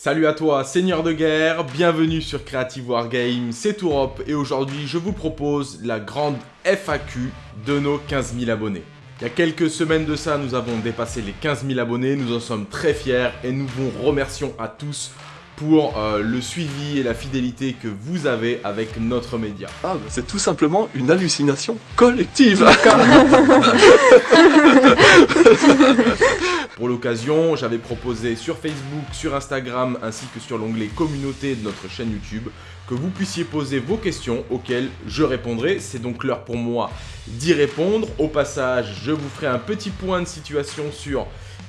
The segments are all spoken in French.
Salut à toi, seigneur de guerre, bienvenue sur Creative Wargame, c'est Tourop et aujourd'hui je vous propose la grande FAQ de nos 15 000 abonnés. Il y a quelques semaines de ça, nous avons dépassé les 15 000 abonnés, nous en sommes très fiers et nous vous remercions à tous pour euh, le suivi et la fidélité que vous avez avec notre média. Ah, bah, c'est tout simplement une hallucination collective Pour l'occasion, j'avais proposé sur Facebook, sur Instagram ainsi que sur l'onglet communauté de notre chaîne YouTube que vous puissiez poser vos questions auxquelles je répondrai. C'est donc l'heure pour moi d'y répondre. Au passage, je vous ferai un petit point de situation sur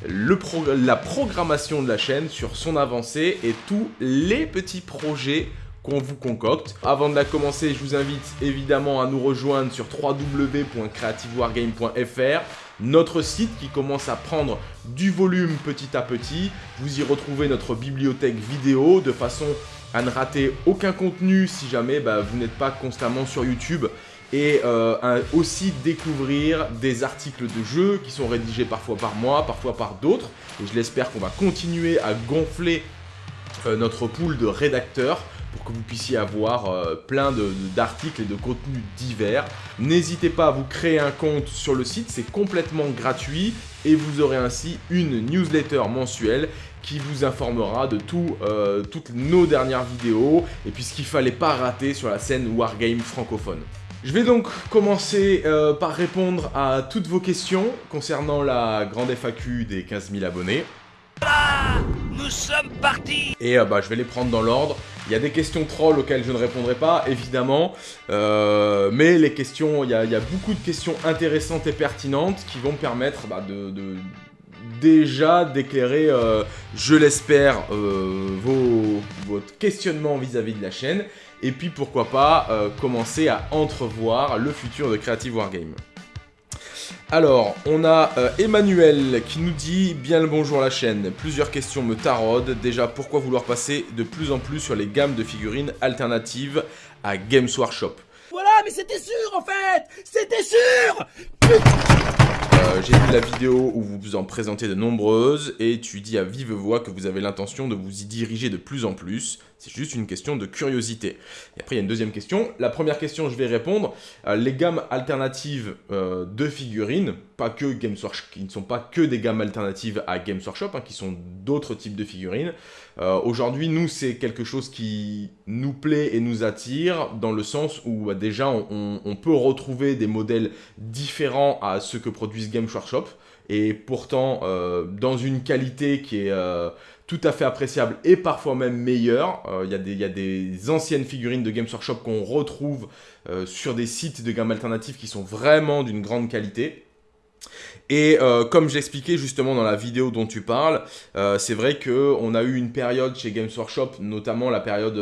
la programmation de la chaîne, sur son avancée et tous les petits projets qu'on vous concocte. Avant de la commencer, je vous invite évidemment à nous rejoindre sur www.creativewargame.fr notre site qui commence à prendre du volume petit à petit. Vous y retrouvez notre bibliothèque vidéo de façon à ne rater aucun contenu si jamais bah, vous n'êtes pas constamment sur YouTube et euh, aussi découvrir des articles de jeux qui sont rédigés parfois par moi, parfois par d'autres. Et je l'espère qu'on va continuer à gonfler euh, notre pool de rédacteurs pour que vous puissiez avoir euh, plein d'articles et de contenus divers. N'hésitez pas à vous créer un compte sur le site, c'est complètement gratuit et vous aurez ainsi une newsletter mensuelle qui vous informera de tout, toutes nos dernières vidéos et puis ce qu'il fallait pas rater sur la scène Wargame francophone. Je vais donc commencer euh, par répondre à toutes vos questions concernant la grande FAQ des 15 000 abonnés. nous sommes partis Et bah, je vais les prendre dans l'ordre. Il y a des questions trolls auxquelles je ne répondrai pas, évidemment. Euh, mais les questions, il y, a, beaucoup de questions intéressantes et pertinentes qui vont me permettre bah, de, déjà d'éclairer, euh, je l'espère, euh, vos, votre questionnement vis-à-vis de la chaîne. Et puis pourquoi pas commencer à entrevoir le futur de Creative Wargame. Alors, on a euh, Emmanuel qui nous dit « Bien le bonjour la chaîne, plusieurs questions me taraudent. Déjà, pourquoi vouloir passer de plus en plus sur les gammes de figurines alternatives à Games Workshop ?» Voilà, mais c'était sûr en fait C'était sûr euh, j'ai vu la vidéo où vous vous en présentez de nombreuses et tu dis à vive voix que vous avez l'intention de vous y diriger de plus en plus. C'est juste une question de curiosité. Et après, il y a une deuxième question. La première question, je vais répondre. Euh, les gammes alternatives euh, de figurines, pas que Games qui ne sont pas que des gammes alternatives à Games Workshop, hein, qui sont d'autres types de figurines. Aujourd'hui, nous, c'est quelque chose qui nous plaît et nous attire, dans le sens où bah, déjà, on, peut retrouver des modèles différents à ceux que produisent Game Workshop et pourtant euh, dans une qualité qui est euh, tout à fait appréciable et parfois même meilleure. Euh, il y, a des anciennes figurines de Games Workshop qu'on retrouve sur des sites de gamme alternative qui sont vraiment d'une grande qualité. Et comme j'expliquais justement dans la vidéo dont tu parles, c'est vrai qu'on a eu une période chez Games Workshop, notamment la période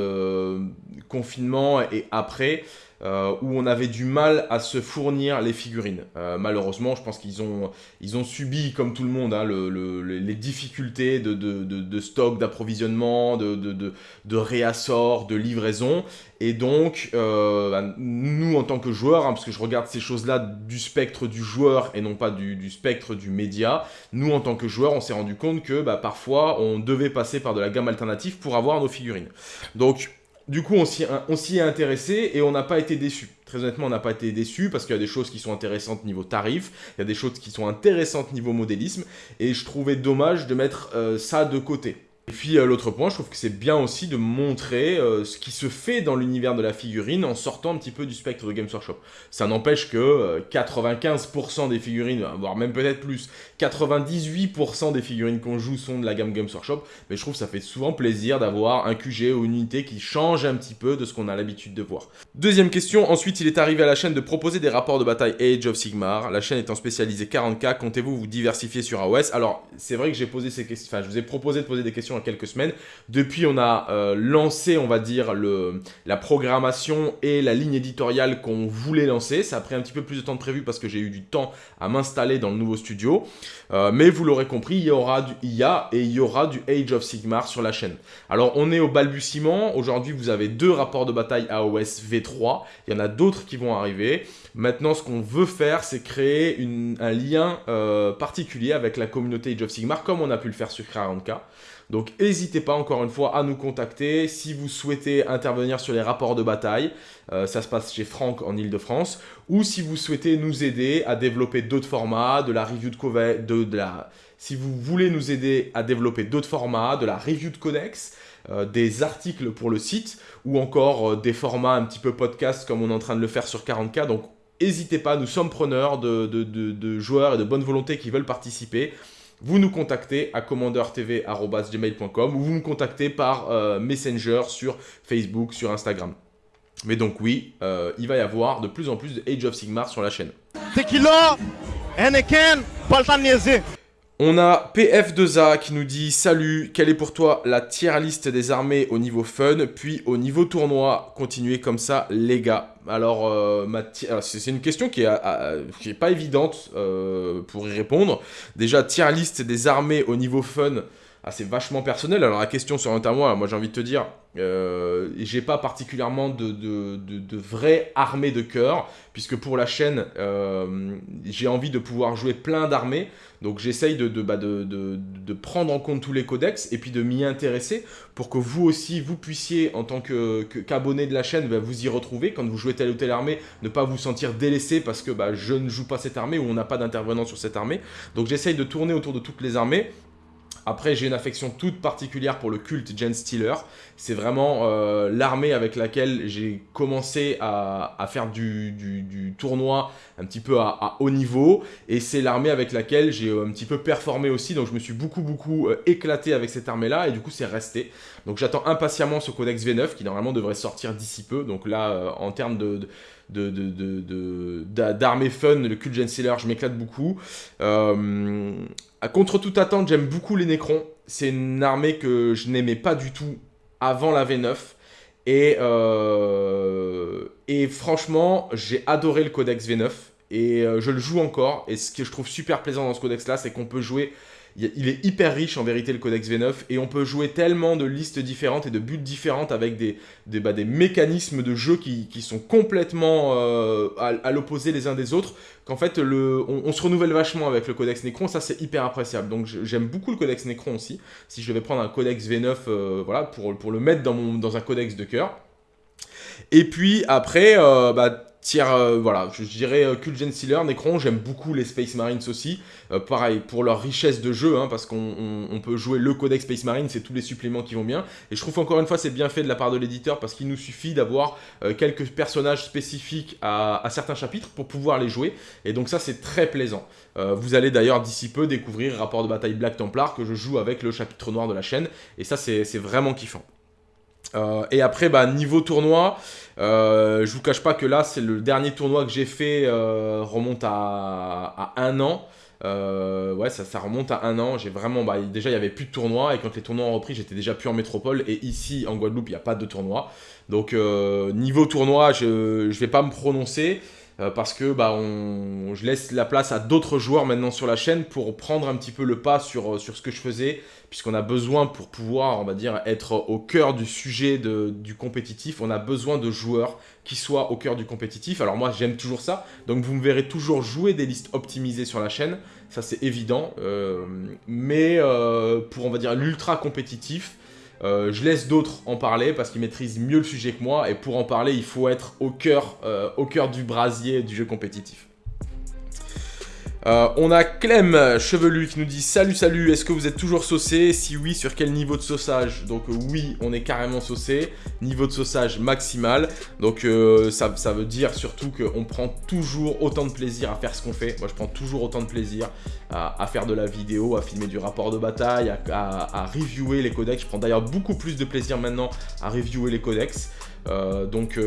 confinement et après, euh, où on avait du mal à se fournir les figurines. Euh, malheureusement, je pense qu'ils ont, ils ont subi, comme tout le monde, hein, les difficultés de, stock, d'approvisionnement, de, de, réassort, de livraison. Et donc, euh, bah, nous, en tant que joueurs, hein, parce que je regarde ces choses-là du spectre du joueur et non pas du, spectre du média, nous, en tant que joueurs, on s'est rendu compte que bah, parfois, on devait passer par de la gamme alternative pour avoir nos figurines. Donc, du coup, on s'y est intéressé et on n'a pas été déçu. Très honnêtement, on n'a pas été déçu parce qu'il y a des choses qui sont intéressantes niveau tarif, il y a des choses qui sont intéressantes niveau modélisme, et je trouvais dommage de mettre euh, ça de côté. Et puis euh, l'autre point, je trouve que c'est bien aussi de montrer euh, ce qui se fait dans l'univers de la figurine en sortant un petit peu du spectre de Games Workshop. Ça n'empêche que 95% euh, des figurines, voire même peut-être plus, 98% des figurines qu'on joue sont de la gamme Games Workshop, mais je trouve que ça fait souvent plaisir d'avoir un QG ou une unité qui change un petit peu de ce qu'on a l'habitude de voir. Deuxième question, ensuite il est arrivé à la chaîne de proposer des rapports de bataille Age of Sigmar. La chaîne étant spécialisée 40k, comptez-vous vous diversifier sur AOS Alors c'est vrai que j'ai posé ces questions, enfin je vous ai proposé de poser des questions quelques semaines. Depuis, on a euh, lancé, on va dire, le, la programmation et la ligne éditoriale qu'on voulait lancer. Ça a pris un petit peu plus de temps de prévu parce que j'ai eu du temps à m'installer dans le nouveau studio. Euh, mais vous l'aurez compris, il y aura du IA et il y aura du Age of Sigmar sur la chaîne. Alors, on est au balbutiement. Aujourd'hui, vous avez deux rapports de bataille AOS V3. Il y en a d'autres qui vont arriver. Maintenant, ce qu'on veut faire, c'est créer un lien euh, particulier avec la communauté Age of Sigmar, comme on a pu le faire sur 40K. Donc n'hésitez pas encore une fois à nous contacter si vous souhaitez intervenir sur les rapports de bataille. Euh, ça se passe chez Franck en Ile-de-France. Ou si vous souhaitez nous aider à développer d'autres formats, de la review de, de, de la... Si vous voulez nous aider à développer d'autres formats, de la review de codex, euh, des articles pour le site, ou encore euh, des formats un petit peu podcast comme on est en train de le faire sur 40K. Donc n'hésitez pas, nous sommes preneurs de, de, joueurs et de bonne volonté qui veulent participer vous nous contactez à commandertv.gmail.com ou vous me contactez par euh, Messenger sur Facebook, sur Instagram. Mais donc oui, euh, il va y avoir de plus en plus de Age of Sigmar sur la chaîne. On a PF2A qui nous dit « Salut, quelle est pour toi la tier list des armées au niveau fun, puis au niveau tournoi? Continuez comme ça, les gars. » Alors, euh, c'est une question qui est, pas évidente euh, pour y répondre. Déjà, tier list des armées au niveau fun, ah, c'est vachement personnel. Alors la question sur un moi, moi j'ai envie de te dire, euh, j'ai pas particulièrement de, de, de, vraies armées de cœur, puisque pour la chaîne, euh, j'ai envie de pouvoir jouer plein d'armées, donc j'essaye de, bah de, prendre en compte tous les codex, et puis de m'y intéresser, pour que vous aussi, vous puissiez, en tant qu'abonné que, de la chaîne, bah, vous y retrouver, quand vous jouez telle ou telle armée, ne pas vous sentir délaissé parce que bah, je ne joue pas cette armée, ou on n'a pas d'intervenant sur cette armée, donc j'essaye de tourner autour de toutes les armées, après, j'ai une affection toute particulière pour le culte Gen Stealer. C'est vraiment euh, l'armée avec laquelle j'ai commencé à, faire du, tournoi un petit peu à, haut niveau. Et c'est l'armée avec laquelle j'ai un petit peu performé aussi. Donc je me suis beaucoup, beaucoup euh, éclaté avec cette armée-là. Et du coup, c'est resté. Donc j'attends impatiemment ce codex V9 qui normalement devrait sortir d'ici peu. Donc là, euh, en termes de d'armée fun, le culte Gen Stealer, je m'éclate beaucoup. Euh, contre toute attente, j'aime beaucoup les Necrons. C'est une armée que je n'aimais pas du tout avant la V9. Et, euh, et franchement, j'ai adoré le codex V9. Et euh, je le joue encore. Et ce que je trouve super plaisant dans ce codex-là, c'est qu'on peut jouer il est hyper riche en vérité le codex V9 et on peut jouer tellement de listes différentes et de buts différentes avec des, des, bah, mécanismes de jeu qui, sont complètement euh, à, l'opposé les uns des autres qu'en fait on, se renouvelle vachement avec le codex Necron, ça c'est hyper appréciable. Donc j'aime beaucoup le codex Necron aussi. Si je devais prendre un codex V9 euh, voilà, pour, le mettre dans un codex de cœur. Et puis après, euh, bah, tiers, euh, voilà, je dirais euh, Cult Gen Sealer, Necron, j'aime beaucoup les Space Marines aussi, euh, pareil, pour leur richesse de jeu, hein, parce qu'on peut jouer le codex Space Marine, c'est tous les suppléments qui vont bien, et je trouve encore une fois c'est bien fait de la part de l'éditeur, parce qu'il nous suffit d'avoir quelques personnages spécifiques à, certains chapitres pour pouvoir les jouer, et donc ça c'est très plaisant. vous allez d'ailleurs d'ici peu découvrir Rapport de bataille Black Templar, que je joue avec le chapitre noir de la chaîne, et ça c'est vraiment kiffant. Euh, et après, bah, niveau tournoi, euh, je vous cache pas que là, c'est le dernier tournoi que j'ai fait, euh, remonte à, un an. ouais, ça, ça, remonte à un an. J'ai vraiment, bah, déjà, il y avait plus de tournois et quand les tournois ont repris, j'étais déjà plus en métropole. Et ici, en Guadeloupe, il n'y a pas de tournoi. Donc, niveau tournoi, je ne vais pas me prononcer. Euh, parce que bah, on, je laisse la place à d'autres joueurs maintenant sur la chaîne pour prendre un petit peu le pas sur, euh, sur ce que je faisais, puisqu'on a besoin pour pouvoir, on va dire, être au cœur du sujet de, du compétitif, on a besoin de joueurs qui soient au cœur du compétitif. Alors moi, j'aime toujours ça, donc vous me verrez toujours jouer des listes optimisées sur la chaîne, ça c'est évident, euh, mais pour, on va dire, l'ultra compétitif, euh, je laisse d'autres en parler parce qu'ils maîtrisent mieux le sujet que moi et pour en parler, il faut être au cœur, euh, au cœur du brasier du jeu compétitif. Euh, on a Clem Chevelu qui nous dit Salut, salut, est-ce que vous êtes toujours saucé Si oui, sur quel niveau de sauçage? Donc oui, on est carrément saucé. Niveau de sauçage maximal. Donc euh, ça, veut dire surtout qu'on prend toujours autant de plaisir à faire ce qu'on fait. Moi, je prends toujours autant de plaisir à, faire de la vidéo, à filmer du rapport de bataille, à, reviewer les codex. Je prends d'ailleurs beaucoup plus de plaisir maintenant à reviewer les codex. Euh, donc,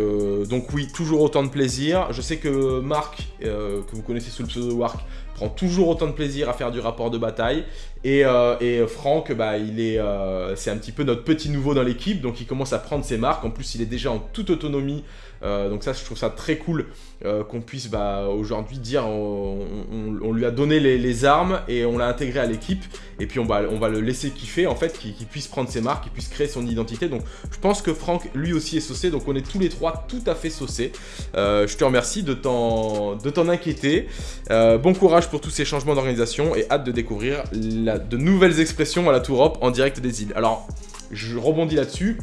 donc oui, toujours autant de plaisir. Je sais que Marc, que vous connaissez sous le pseudo Wark, prend toujours autant de plaisir à faire du rapport de bataille. Et, euh, Franck, bah, il est, euh, c'est un petit peu notre petit nouveau dans l'équipe, donc il commence à prendre ses marques. En plus, il est déjà en toute autonomie euh, donc ça, je trouve ça très cool euh, qu'on puisse bah, aujourd'hui dire on, lui a donné les, armes et on l'a intégré à l'équipe et puis on va, on va le laisser kiffer en fait, qu'il puisse prendre ses marques, qu'il puisse créer son identité. Donc je pense que Franck lui aussi est saucé, donc on est tous les trois tout à fait saucés. Euh, je te remercie de t'en inquiéter. bon courage pour tous ces changements d'organisation et hâte de découvrir de nouvelles expressions à la Tour Up en direct des îles. Alors, je rebondis là-dessus.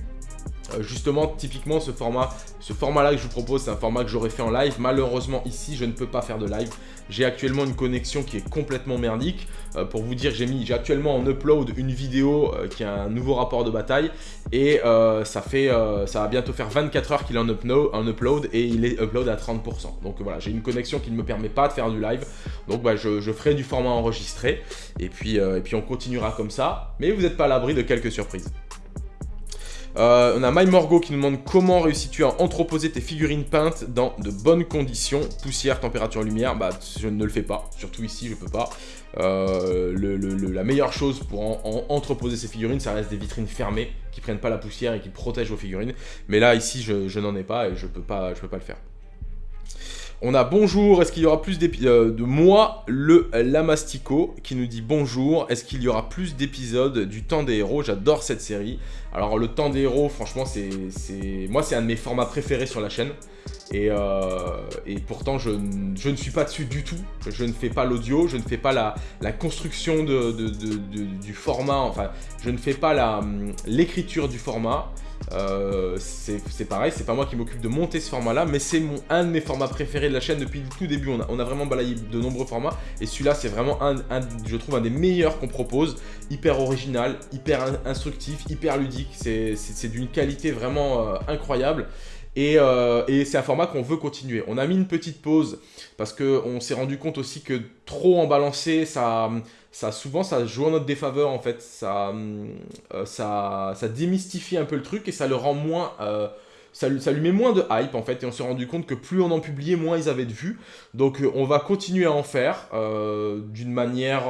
Euh, justement, typiquement, ce format, ce format-là que je vous propose, c'est un format que j'aurais fait en live. Malheureusement, ici, je ne peux pas faire de live. J'ai actuellement une connexion qui est complètement merdique. Euh, pour vous dire, j'ai mis, j'ai actuellement en upload une vidéo euh, qui a un nouveau rapport de bataille. Et ça fait, ça va bientôt faire 24 heures qu'il est en, upload, et il est upload à 30%. Donc voilà, j'ai une connexion qui ne me permet pas de faire du live. Donc bah, je, je, ferai du format enregistré. Et puis, et puis on continuera comme ça. Mais vous n'êtes pas à l'abri de quelques surprises. Euh, on a MyMorgo qui nous demande comment réussis-tu à entreposer tes figurines peintes dans de bonnes conditions, poussière, température, lumière. Bah, je ne le fais pas, surtout ici, je peux pas. Euh, la meilleure chose pour entreposer ces figurines, ça reste des vitrines fermées qui prennent pas la poussière et qui protègent vos figurines. Mais là, ici, je, n'en ai pas et je peux pas, je peux pas le faire. On a bonjour, est-ce qu'il y aura plus d'épisodes euh, de moi, le Lamastico, qui nous dit bonjour, est-ce qu'il y aura plus d'épisodes du temps des héros? J'adore cette série. Alors le temps des héros, franchement, c'est moi c'est un de mes formats préférés sur la chaîne. Et, euh, pourtant, je, ne suis pas dessus du tout. Je ne fais pas l'audio, je ne fais pas la, construction du format, enfin, je ne fais pas l'écriture du format. Euh, c'est pareil, c'est pas moi qui m'occupe de monter ce format-là, mais c'est un de mes formats préférés de la chaîne depuis le tout début. On a, on a vraiment balayé de nombreux formats, et celui-là, c'est vraiment, un, je trouve, un des meilleurs qu'on propose. Hyper original, hyper instructif, hyper ludique. C'est d'une qualité vraiment euh, incroyable. Euh, et, c'est un format qu'on veut continuer. On a mis une petite pause parce qu'on s'est rendu compte aussi que trop en balancer, ça, ça souvent ça joue en notre défaveur en fait. Ça, euh, ça, ça démystifie un peu le truc et ça le rend moins... Euh, ça, ça, lui met moins de hype en fait et on s'est rendu compte que plus on en publiait, moins ils avaient de vues. Donc on va continuer à en faire d'une manière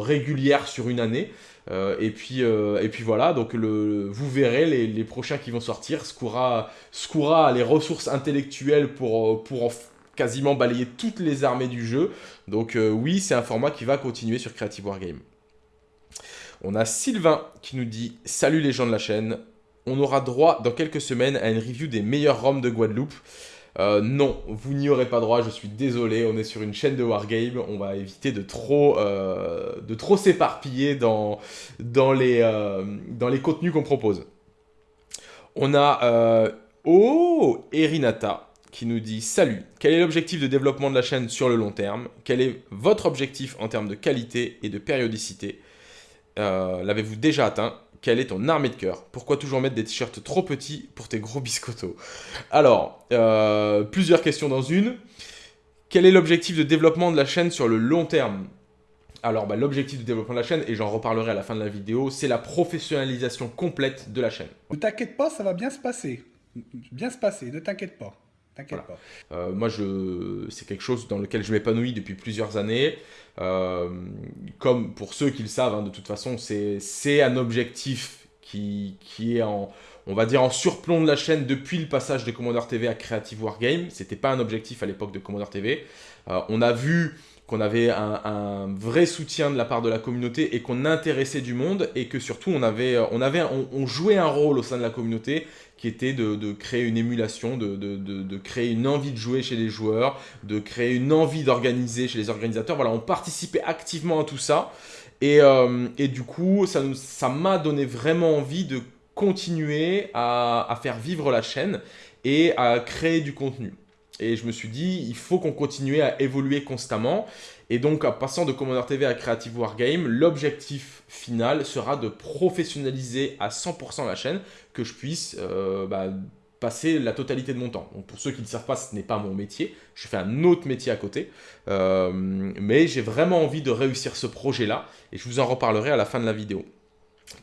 régulière sur une année. Euh, et, puis, euh, et puis voilà, donc le, vous verrez les, prochains qui vont sortir. Skura, a les ressources intellectuelles pour, pour quasiment balayer toutes les armées du jeu. Donc euh, oui, c'est un format qui va continuer sur Creative Wargame. On a Sylvain qui nous dit « Salut les gens de la chaîne, on aura droit dans quelques semaines à une review des meilleurs ROM de Guadeloupe. Euh, non, vous n'y aurez pas droit, je suis désolé, on est sur une chaîne de Wargame, on va éviter de trop, euh, s'éparpiller dans les contenus qu'on propose. On a... oh Erinata qui nous dit « Salut, quel est l'objectif de développement de la chaîne sur le long terme? Quel est votre objectif en termes de qualité et de périodicité L'avez-vous déjà atteint? Quelle est ton armée de cœur? Pourquoi toujours mettre des t-shirts trop petits pour tes gros biscottos? Alors, euh, plusieurs questions dans une. Quel est l'objectif de développement de la chaîne sur le long terme? Alors, bah, l'objectif de développement de la chaîne, et j'en reparlerai à la fin de la vidéo, c'est la professionnalisation complète de la chaîne. Ne t'inquiète pas, ça va bien se passer. Bien se passer, ne t'inquiète pas. T'inquiète pas. Euh, moi, je... c'est quelque chose dans lequel je m'épanouis depuis plusieurs années. Euh, comme pour ceux qui le savent, hein, de toute façon, c'est un objectif qui, qui, est en, on va dire, en surplomb de la chaîne depuis le passage de Commander TV à Creative Wargame. C'était pas un objectif à l'époque de Commander TV. Euh, on a vu qu'on avait un, vrai soutien de la part de la communauté et qu'on intéressait du monde et que surtout on avait, on avait, on jouait un rôle au sein de la communauté qui était de, créer une émulation, de, créer une envie de jouer chez les joueurs, de créer une envie d'organiser chez les organisateurs. Voilà, on participait activement à tout ça. Et, euh, du coup, ça m'a donné vraiment envie de continuer à, faire vivre la chaîne et à créer du contenu. Et je me suis dit, il faut qu'on continue à évoluer constamment. Et donc, en passant de Commander TV à Creative Wargame, l'objectif final sera de professionnaliser à 100% la chaîne, que je puisse euh, bah, passer la totalité de mon temps. Pour ceux qui ne savent pas, ce n'est pas mon métier. Je fais un autre métier à côté. Euh, mais j'ai vraiment envie de réussir ce projet-là. Et je vous en reparlerai à la fin de la vidéo.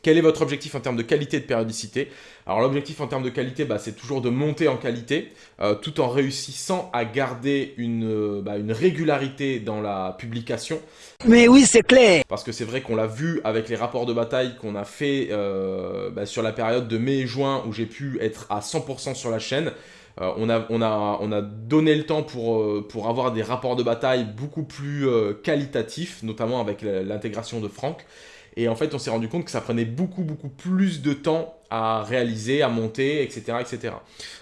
Quel est votre objectif en termes de qualité et de périodicité? Alors l'objectif en termes de qualité, bah, c'est toujours de monter en qualité, euh, tout en réussissant à garder une, euh, bah, une, régularité dans la publication. Mais oui, c'est clair Parce que c'est vrai qu'on l'a vu avec les rapports de bataille qu'on a fait euh, bah, sur la période de mai et juin, où j'ai pu être à 100% sur la chaîne. on, a, on, a, on, a, donné le temps pour, pour avoir des rapports de bataille beaucoup plus qualitatifs, notamment avec l'intégration de Franck. Et en fait, on s'est rendu compte que ça prenait beaucoup, beaucoup plus de temps à réaliser, à monter, etc. etc.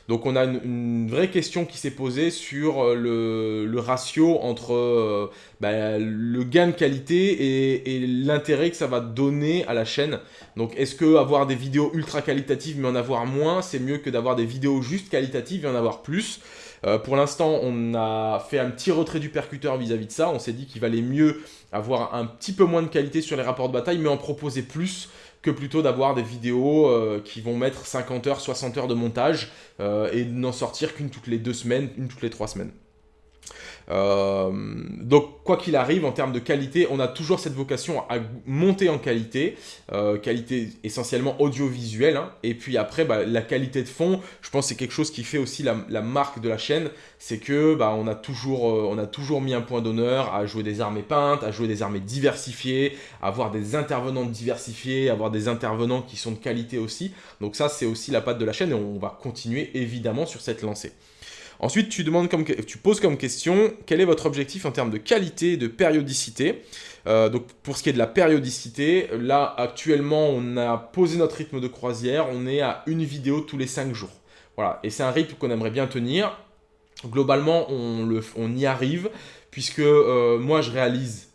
Donc on a une, vraie question qui s'est posée sur euh, le, ratio entre euh, bah, le gain de qualité et, l'intérêt que ça va donner à la chaîne. Donc est-ce que avoir des vidéos ultra qualitatives mais en avoir moins, c'est mieux que d'avoir des vidéos juste qualitatives et en avoir plus? Euh, pour l'instant, on a fait un petit retrait du percuteur vis-à-vis de ça. On s'est dit qu'il valait mieux avoir un petit peu moins de qualité sur les rapports de bataille, mais en proposer plus que plutôt d'avoir des vidéos euh, qui vont mettre 50 heures, 60 heures de montage euh, et n'en sortir qu'une toutes les deux semaines, une toutes les trois semaines. Euh, donc, quoi qu'il arrive, en termes de qualité, on a toujours cette vocation à monter en qualité, euh, qualité essentiellement audiovisuelle, hein. et puis après, bah, la qualité de fond, je pense que c'est quelque chose qui fait aussi la, marque de la chaîne, c'est que bah, on, a toujours, euh, a toujours mis un point d'honneur à jouer des armées peintes, à jouer des armées diversifiées, à avoir des intervenants diversifiés, avoir des intervenants qui sont de qualité aussi, donc ça c'est aussi la patte de la chaîne, et on va continuer évidemment sur cette lancée. Ensuite, tu, poses comme question quel est votre objectif en termes de qualité et de périodicité? Euh, donc pour ce qui est de la périodicité, là actuellement on a posé notre rythme de croisière, on est à une vidéo tous les 5 jours. Voilà, et c'est un rythme qu'on aimerait bien tenir. Globalement, on, le, on y arrive, puisque euh, moi je réalise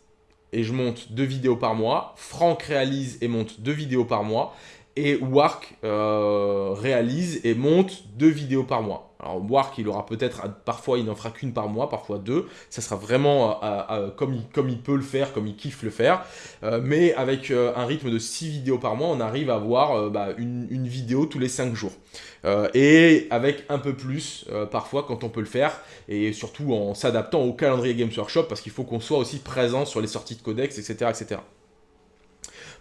et je monte deux vidéos par mois, Franck réalise et monte deux vidéos par mois, et Wark euh, réalise et monte deux vidéos par mois. Alors Wark, il aura peut-être, parfois il n'en fera qu'une par mois, parfois deux. Ça sera vraiment euh, euh, comme, il, peut le faire, comme il kiffe le faire. Mais avec un rythme de 6 vidéos par mois, on arrive à avoir bah, une, une, vidéo tous les 5 jours. et avec un peu plus parfois quand on peut le faire. Et surtout en s'adaptant au calendrier Games Workshop parce qu'il faut qu'on soit aussi présent sur les sorties de codex, etc. etc.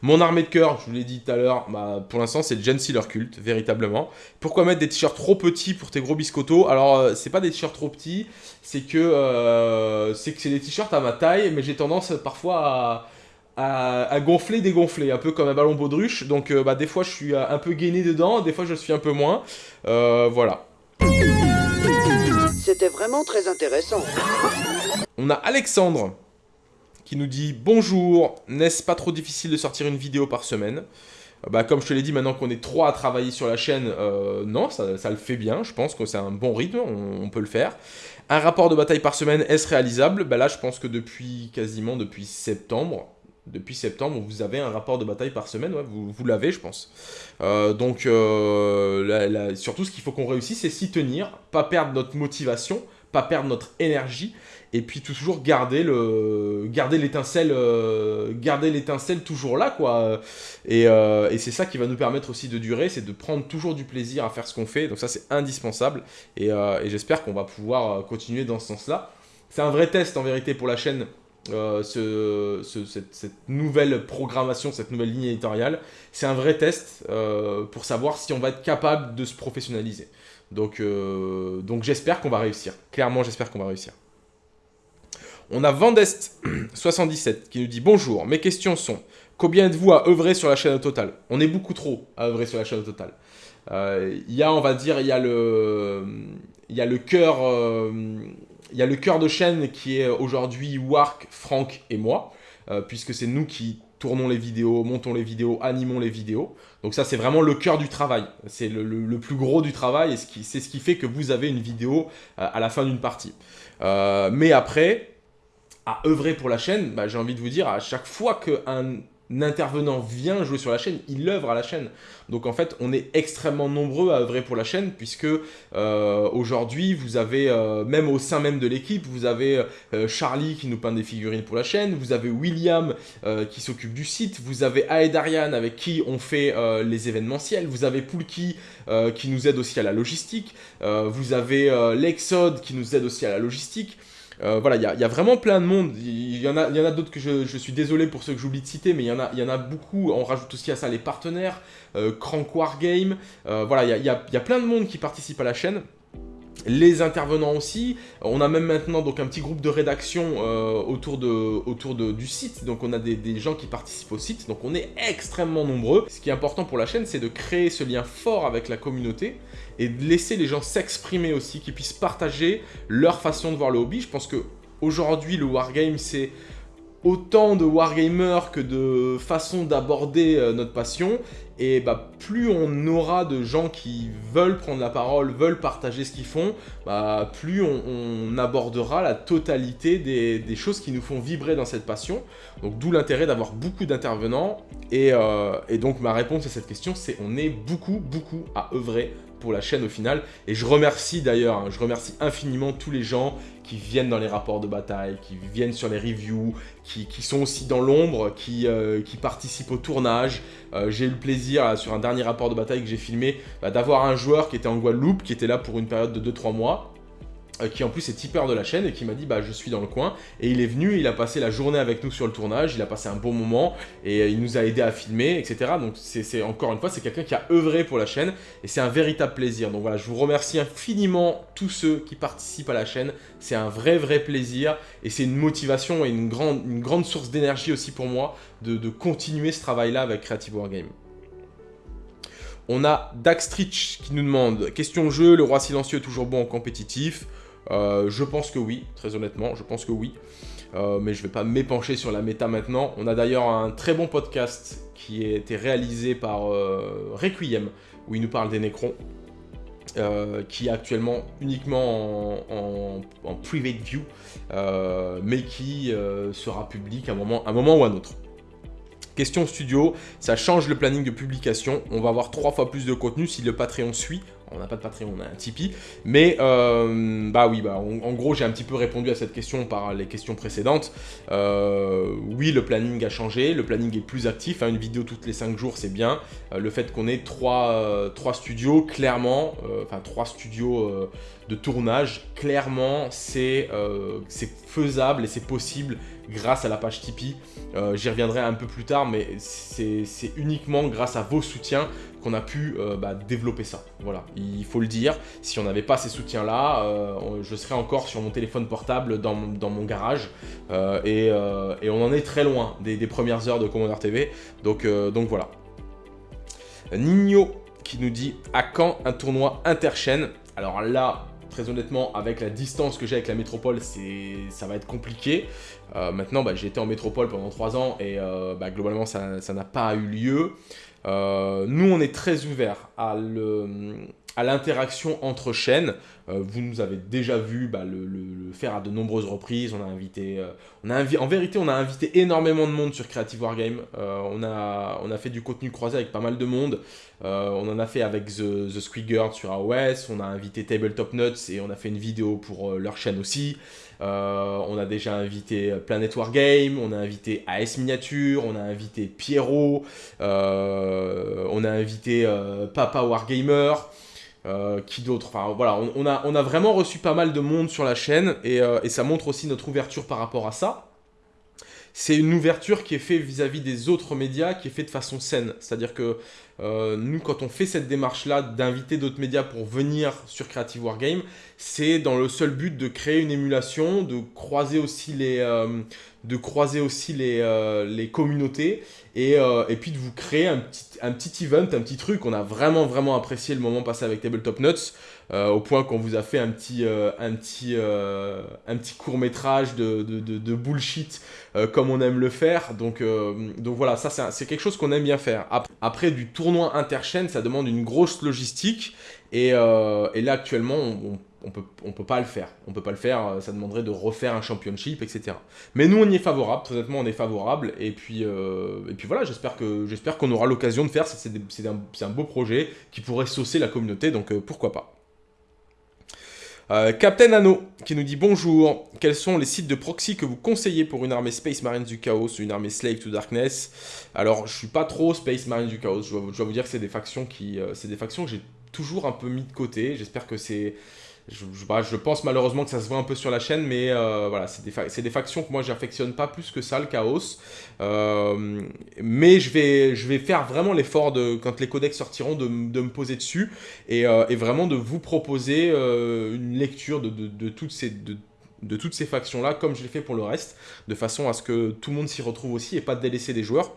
Mon armée de cœur, je vous l'ai dit tout à l'heure, bah, pour l'instant c'est Gen Sealer Cult, véritablement. Pourquoi mettre des t-shirts trop petits pour tes gros biscottos Alors, euh, c'est pas des t-shirts trop petits, c'est que euh, c'est que c'est des t-shirts à ma taille, mais j'ai tendance parfois à, à, gonfler, dégonfler, un peu comme un ballon baudruche. Donc, euh, bah, des fois je suis un peu gainé dedans, des fois je suis un peu moins. voilà. C'était vraiment très intéressant. On a Alexandre qui nous dit « Bonjour, n'est-ce pas trop difficile de sortir une vidéo par semaine ?» bah, Comme je te l'ai dit, maintenant qu'on est trois à travailler sur la chaîne, euh, non, ça, le fait bien, je pense que c'est un bon rythme, on, peut le faire. Un rapport de bataille par semaine, est-ce réalisable? Bah, Là, je pense que depuis quasiment depuis septembre, depuis septembre, vous avez un rapport de bataille par semaine, vous, l'avez, je pense. Euh, donc, euh, surtout, ce qu'il faut qu'on réussisse, c'est s'y tenir, pas perdre notre motivation, pas perdre notre énergie, et puis toujours garder le garder l'étincelle euh, garder l'étincelle toujours là quoi euh, et, c'est ça qui va nous permettre aussi de durer c'est de prendre toujours du plaisir à faire ce qu'on fait donc ça c'est indispensable et, euh, j'espère qu'on va pouvoir continuer dans ce sens là c'est un vrai test en vérité pour la chaîne ce, cette, nouvelle programmation, cette nouvelle ligne éditoriale, c'est un vrai test pour savoir si on va être capable de se professionnaliser. Donc, donc j'espère qu'on va réussir. Clairement, j'espère qu'on va réussir. On a Vendest77 qui nous dit « Bonjour, mes questions sont combien êtes-vous à œuvrer sur la chaîne au total ?» On est beaucoup trop à œuvrer sur la chaîne au total. Euh, il y a, on va dire, il y a le, y. Euh, cœur de chaîne qui est aujourd'hui Wark, Franck et moi, euh, puisque c'est nous qui tournons les vidéos, montons les vidéos, animons les vidéos. Donc ça, c'est vraiment le cœur du travail. C'est le, plus gros du travail et c'est ce qui fait que vous avez une vidéo à la fin d'une partie. mais après, à œuvrer pour la chaîne, bah, j'ai envie de vous dire, à chaque fois qu'un intervenant vient jouer sur la chaîne, il œuvre à la chaîne. Donc en fait, on est extrêmement nombreux à œuvrer pour la chaîne, puisque euh, aujourd'hui, vous avez, euh, même au sein même de l'équipe, vous avez euh, Charlie qui nous peint des figurines pour la chaîne, vous avez William qui s'occupe du site, vous avez Aedarian avec qui on fait les événementiels, vous avez Poulki qui nous aide aussi à la logistique, vous avez Lexode qui nous aide aussi à la logistique, euh, voilà, il y, a, vraiment plein de monde. Il y en a, a d'autres que je, suis désolé pour ceux que j'oublie de citer, mais il y, en a, y en a beaucoup. On rajoute aussi à ça les partenaires, euh, Crank Wargame. Euh, voilà, il y a, y a plein de monde qui participe à la chaîne les intervenants aussi. On a même maintenant donc un petit groupe de rédaction euh, autour, du site, donc on a des, gens qui participent au site, donc on est extrêmement nombreux. Ce qui est important pour la chaîne, c'est de créer ce lien fort avec la communauté et de laisser les gens s'exprimer aussi, qu'ils puissent partager leur façon de voir le hobby. Je pense que aujourd'hui le wargame c'est autant de wargamers que de façons d'aborder euh, notre passion Et bah, plus on aura de gens qui veulent prendre la parole, veulent partager ce qu'ils font, bah, plus on, abordera la totalité des, choses qui nous font vibrer dans cette passion. Donc d'où l'intérêt d'avoir beaucoup d'intervenants. Et, euh, et donc ma réponse à cette question, c'est on est beaucoup, beaucoup à œuvrer pour la chaîne au final. Et je remercie d'ailleurs, hein, je remercie infiniment tous les gens qui viennent dans les rapports de bataille, qui viennent sur les reviews, qui, sont aussi dans l'ombre, qui, euh, participent au tournage. Euh, j'ai eu le plaisir, sur un dernier rapport de bataille que j'ai filmé, bah, d'avoir un joueur qui était en Guadeloupe, qui était là pour une période de 2-3 mois, euh, qui en plus est tipeur de la chaîne et qui m'a dit bah je suis dans le coin. Et il est venu, il a passé la journée avec nous sur le tournage, il a passé un bon moment et euh, il nous a aidé à filmer etc donc c'est encore une fois c'est quelqu'un qui a œuvré pour la chaîne et c'est un véritable plaisir. Donc voilà je vous remercie infiniment tous ceux qui participent à la chaîne. C'est un vrai vrai plaisir et c'est une motivation et une grande, une grande source d'énergie aussi pour moi de, de continuer ce travail là avec Creative Wargame. On a Daxtrich qui nous demande Question jeu, le roi silencieux est toujours bon en compétitif euh, je pense que oui, très honnêtement, je pense que oui. Euh, mais je ne vais pas m'épancher sur la méta maintenant. On a d'ailleurs un très bon podcast qui a été réalisé par euh, Requiem, où il nous parle des Necrons, qui est actuellement uniquement en, private view, mais qui sera public à un moment, un moment ou un autre. Question studio, ça change le planning de publication. On va avoir trois fois plus de contenu si le Patreon suit on n'a pas de Patreon, on a un Tipeee. Mais, euh, bah oui, bah, en gros, j'ai un petit peu répondu à cette question par les questions précédentes. Euh, oui, le planning a changé, le planning est plus actif. Hein, une vidéo toutes les 5 jours, c'est bien. Euh, le fait qu'on ait 3, studios, clairement, enfin 3 studios de tournage, clairement, c'est faisable et c'est possible grâce à la page Tipeee. J'y reviendrai un peu plus tard, mais c'est uniquement grâce à vos soutiens qu'on a pu euh, bah, développer ça. Voilà, il faut le dire. Si on n'avait pas ces soutiens-là, euh, je serais encore sur mon téléphone portable dans, mon garage. Euh, et, on en est très loin des, premières heures de Commander TV. Donc, donc voilà. Nino qui nous dit « À quand un tournoi interchaîne ?» Alors là, très honnêtement, avec la distance que j'ai avec la métropole, ça va être compliqué. maintenant, bah, j'ai été en métropole pendant 3 ans et bah, globalement, ça n'a pas eu lieu. Euh, nous, on est très ouvert à l'interaction entre chaînes. Euh, vous nous avez déjà vu bah, le, faire à de nombreuses reprises. On a invité, euh, en vérité, on a invité énormément de monde sur Creative Wargame. on, a, on a fait du contenu croisé avec pas mal de monde. on en a fait avec The, The sur AOS. On a invité Tabletop Nuts et on a fait une vidéo pour leur chaîne aussi. Euh, on a déjà invité Planet Wargame, on a invité AS Miniature, on a invité Pierrot, euh, on a invité euh, Papa Wargamer. qui d'autre? Enfin voilà, on, a, vraiment reçu pas mal de monde sur la chaîne et ça montre aussi notre ouverture par rapport à ça c'est une ouverture qui est faite vis-à-vis des autres médias, qui est faite de façon saine. C'est-à-dire que euh, nous, quand on fait cette démarche-là d'inviter d'autres médias pour venir sur Creative Wargame, c'est dans le seul but de créer une émulation, de croiser aussi les, euh, euh, communautés et, et, puis de vous créer un petit, un petit event, un petit truc. On a vraiment, vraiment apprécié le moment passé avec Tabletop Nuts. Euh, au point qu'on vous a fait un petit, euh, un petit, euh, un petit court métrage de, de, bullshit comme on aime le faire. Donc, donc voilà, ça c'est quelque chose qu'on aime bien faire. Après, du tournoi interchaîne, ça demande une grosse logistique. Et, et là actuellement, on, on peut, on peut pas le faire. On peut pas le faire, ça demanderait de refaire un championship, etc. Mais nous, on y est favorable, honnêtement, on est favorable. Et puis, et puis voilà, j'espère qu'on aura l'occasion de faire. C'est un, un, beau projet qui pourrait saucer la communauté, donc pourquoi pas. Euh, Captain Anno qui nous dit bonjour. Quels sont les sites de proxy que vous conseillez pour une armée Space Marines du Chaos une armée Slave to Darkness? Alors, je suis pas trop Space Marines du Chaos. Je dois, vous dire que c'est des factions qui, euh, c'est des factions que j'ai toujours un peu mis de côté. J'espère que c'est je, je, pense malheureusement que ça se voit un peu sur la chaîne, mais euh, voilà, c'est des, factions que moi j'affectionne pas plus que ça, le chaos. Euh, mais je vais, faire vraiment l'effort, de quand les codex sortiront, de, me poser dessus et, euh, et, vraiment de vous proposer une lecture de, de, toutes ces... De, toutes ces factions-là, comme je l'ai fait pour le reste, de façon à ce que tout le monde s'y retrouve aussi et pas de délaisser des joueurs.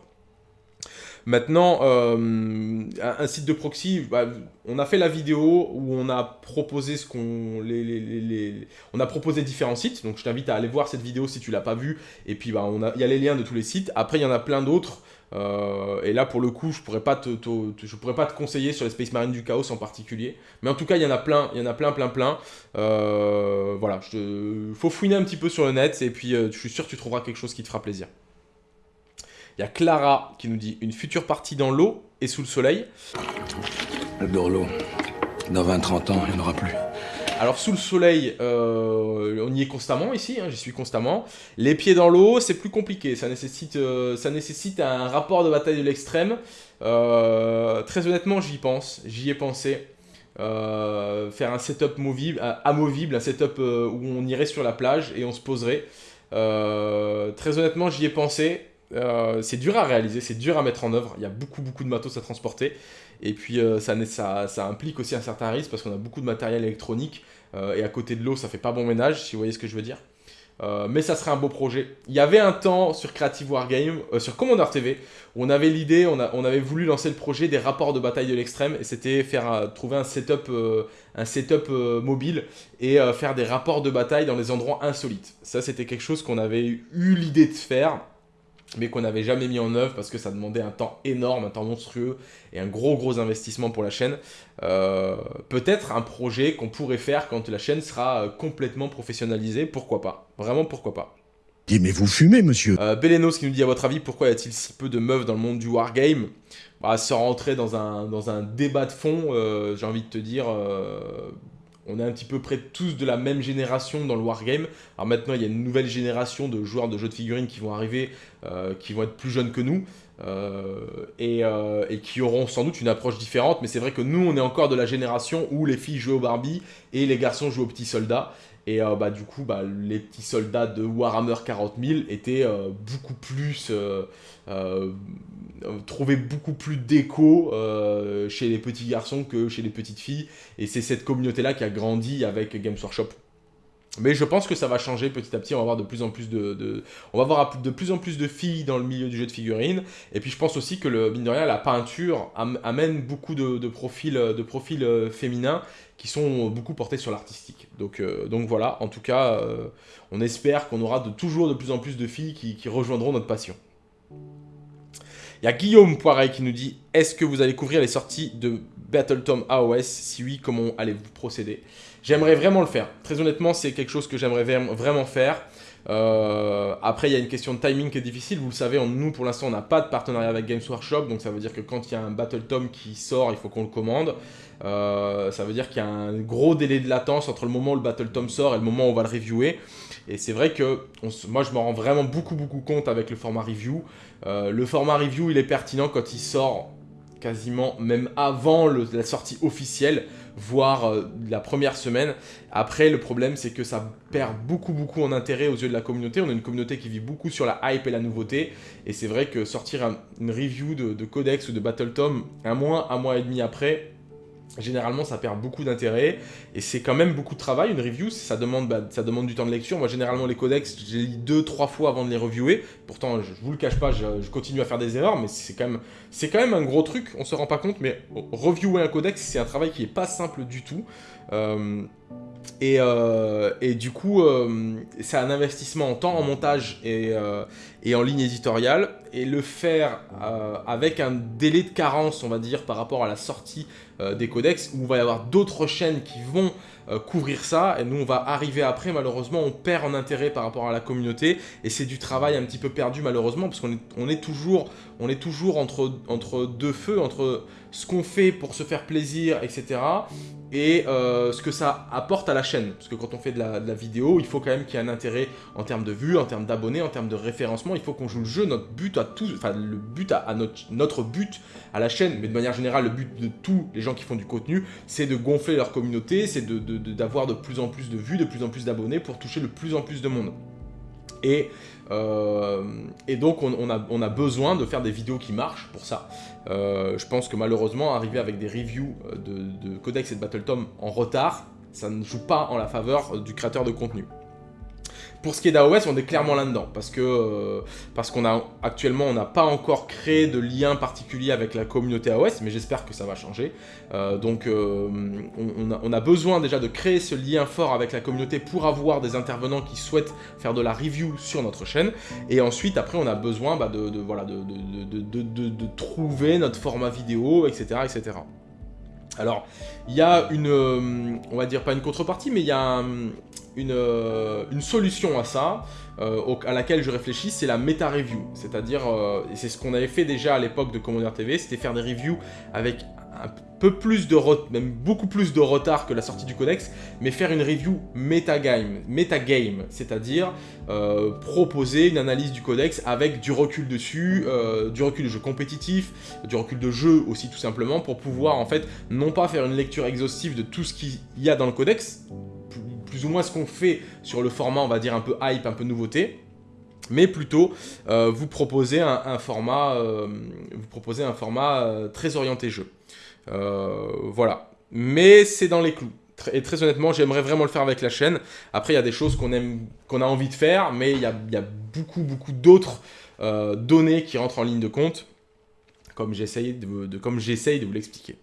Maintenant, euh, un, site de proxy, bah, on a fait la vidéo où on a proposé ce qu'on, les, on a proposé différents sites. Donc je t'invite à aller voir cette vidéo si tu l'as pas vue. Et puis bah, on a, il y a les liens de tous les sites. Après, il y en a plein d'autres. Euh, et là, pour le coup, je pourrais pas te, je pourrais pas te conseiller sur les Space Marines du Chaos en particulier. Mais en tout cas, il y en a plein, il y en a plein, plein, plein. Euh, voilà, il faut fouiner un petit peu sur le net et puis je suis sûr que tu trouveras quelque chose qui te fera plaisir. Il y a Clara qui nous dit une future partie dans l'eau et sous le soleil. Dans l'eau. Dans 20-30 ans, il n'y en aura plus. Alors sous le soleil, euh, on y est constamment ici, hein, j'y suis constamment. Les pieds dans l'eau, c'est plus compliqué, ça nécessite, euh, ça nécessite un rapport de bataille de l'extrême. Euh, très honnêtement, j'y pense, j'y ai pensé. faire un setup movible, amovible, un setup où on irait sur la plage et on se poserait. très honnêtement, j'y ai pensé. C'est dur à réaliser, c'est dur à mettre en œuvre. Il y a beaucoup, beaucoup de matos à transporter. Et puis euh, ça, implique aussi un certain risque parce qu'on a beaucoup de matériel électronique euh, et à côté de l'eau ça fait pas bon ménage si vous voyez ce que je veux dire. Euh, mais ça serait un beau projet. Il y avait un temps sur Creative Wargame, sur Commander TV, où on avait l'idée, on, on, avait voulu lancer le projet des rapports de bataille de l'extrême, et c'était faire trouver un setup, un setup mobile et faire des rapports de bataille dans des endroits insolites. Ça, c'était quelque chose qu'on avait eu l'idée de faire mais qu'on n'avait jamais mis en œuvre parce que ça demandait un temps énorme, un temps monstrueux et un gros gros investissement pour la chaîne. Euh, peut-être un projet qu'on pourrait faire quand la chaîne sera euh, complètement professionnalisée, pourquoi pas? Vraiment pourquoi pas? Mais vous fumez, monsieur! Euh, Belenos qui nous dit, à votre avis, pourquoi y a-t-il si peu de meufs dans le monde du wargame? Bah, Sans rentrer dans un, dans un débat de fond, euh, j'ai envie de te dire, on est un petit peu près tous de la même génération dans le wargame. Alors maintenant, il y a une nouvelle génération de joueurs de jeux de figurines qui vont arriver, euh, qui vont être plus jeunes que nous, euh, euh, et, qui auront sans doute une approche différente. Mais c'est vrai que nous, on est encore de la génération où les filles jouent au Barbie et les garçons jouent aux petits soldats. Et bah, du coup, bah, les petits soldats de Warhammer 40 000 étaient beaucoup plus trouver beaucoup plus d'écho euh, chez les petits garçons que chez les petites filles. Et c'est cette communauté-là qui a grandi avec Games Workshop. Mais je pense que ça va changer petit à petit. On va avoir de plus en plus de, filles dans le milieu du jeu de figurines. Et puis je pense aussi que le mine de rien, la peinture amène beaucoup de, profils, euh, féminins qui sont beaucoup portés sur l'artistique. Donc, voilà. En tout cas, on espère qu'on aura toujours de plus en plus de filles qui rejoindront notre passion. Il y a Guillaume Poiret qui nous dit Est-ce que vous allez couvrir les sorties de Battletom AOS Si oui, comment allez-vous procéder? J'aimerais vraiment le faire. Très honnêtement, c'est quelque chose que j'aimerais vraiment faire. Euh, après, il y a une question de timing qui est difficile. Vous le savez, nous, pour l'instant, on n'a pas de partenariat avec Games Workshop. Donc, ça veut dire que quand il y a un Battletom qui sort, il faut qu'on le commande. Euh, ça veut dire qu'il y a un gros délai de latence entre le moment où le Battletom sort et le moment où on va le reviewer. Et c'est vrai que moi, je me rends vraiment beaucoup, beaucoup compte avec le format review. Euh, le format review, il est pertinent quand il sort quasiment même avant la sortie officielle, voire euh, la première semaine. Après, le problème, c'est que ça perd beaucoup, beaucoup en intérêt aux yeux de la communauté. On a une communauté qui vit beaucoup sur la hype et la nouveauté. Et c'est vrai que sortir une review de, de Codex ou de Battle Tom un mois, un mois et demi après, Généralement, ça perd beaucoup d'intérêt et c'est quand même beaucoup de travail. Une review, ça demande, bah, ça demande du temps de lecture. Moi, généralement, les codex, j'ai lis deux, trois fois avant de les reviewer. Pourtant, je, vous le cache pas, je, continue à faire des erreurs, mais c'est quand même, c'est quand même un gros truc. On se rend pas compte, mais reviewer un codex, c'est un travail qui est pas simple du tout. Euh, euh, et, du coup, euh, c'est un investissement en temps, en montage et, et, en ligne éditoriale. Et le faire avec un délai de carence, on va dire, par rapport à la sortie euh, des codex, où il va y avoir d'autres chaînes qui vont euh, couvrir ça, et nous on va arriver après, malheureusement on perd en intérêt par rapport à la communauté, et c'est du travail un petit peu perdu malheureusement, parce qu'on est, on est toujours, on est toujours entre, entre deux feux, entre ce qu'on fait pour se faire plaisir, etc., et euh, ce que ça apporte à la chaîne. Parce que quand on fait de la, vidéo, il faut quand même qu'il y ait un intérêt en termes de vues, en termes d'abonnés, en termes de référencement. Il faut qu'on joue le jeu, notre but à tous, enfin le but à, notre, notre but à la chaîne, mais de manière générale, le but de tous les gens qui font du contenu, c'est de gonfler leur communauté, c'est d'avoir de, de, plus en plus de vues, de plus en plus d'abonnés pour toucher le plus en plus de monde. Et euh, et donc on, a, besoin de faire des vidéos qui marchent pour ça. Euh, je pense que malheureusement, arriver avec des reviews euh, de, Codex et de Battletom en retard, ça ne joue pas en la faveur du créateur de contenu. Pour ce qui est d'AOS, on est clairement là-dedans, parce que euh, parce qu'on a actuellement, on n'a pas encore créé de lien particulier avec la communauté AOS, mais j'espère que ça va changer. Euh, donc, euh, on, a, besoin déjà de créer ce lien fort avec la communauté pour avoir des intervenants qui souhaitent faire de la review sur notre chaîne. Et ensuite, après, on a besoin bah, de, de, trouver notre format vidéo, etc., etc. Alors, il y a une, on va dire pas une contrepartie, mais il y a une, euh, une, solution à ça, euh, à laquelle je réfléchis, c'est la méta-review. C'est-à-dire, euh, c'est ce qu'on avait fait déjà à l'époque de Commander TV, c'était faire des reviews avec un peu plus de même beaucoup plus de retard que la sortie du codex, mais faire une review metagame, c'est-à-dire proposer une analyse du codex avec du recul dessus, du recul de jeu compétitif, du recul de jeu aussi tout simplement, pour pouvoir en fait non pas faire une lecture exhaustive de tout ce qu'il y a dans le codex, plus ou moins ce qu'on fait sur le format, on va dire, un peu hype, un peu nouveauté, mais plutôt euh, vous proposer un, format, euh, vous proposer un format euh, très orienté jeu. Voilà. Mais c'est dans les clous. Et très honnêtement, j'aimerais vraiment le faire avec la chaîne. Après, il y a des choses qu'on a envie de faire, mais il y a, beaucoup, beaucoup d'autres données qui rentrent en ligne de compte, comme j'essaye de, vous l'expliquer.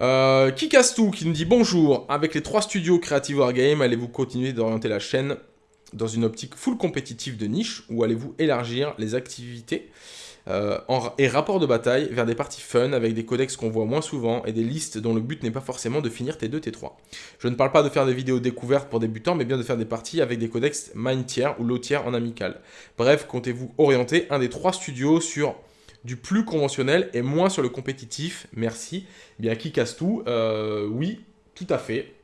Euh, qui casse tout qui nous dit bonjour, avec les trois studios Creative Wargame, allez-vous continuer d'orienter la chaîne dans une optique full compétitive de niche ou allez-vous élargir les activités? Euh, et rapports de bataille vers des parties fun avec des codex qu'on voit moins souvent et des listes dont le but n'est pas forcément de finir T2, T3. Je ne parle pas de faire des vidéos découvertes pour débutants, mais bien de faire des parties avec des codex mine tier ou low tier en amical. Bref, comptez-vous orienter un des trois studios sur du plus conventionnel et moins sur le compétitif. Merci. Eh bien, qui casse tout? Euh, Oui, tout à fait.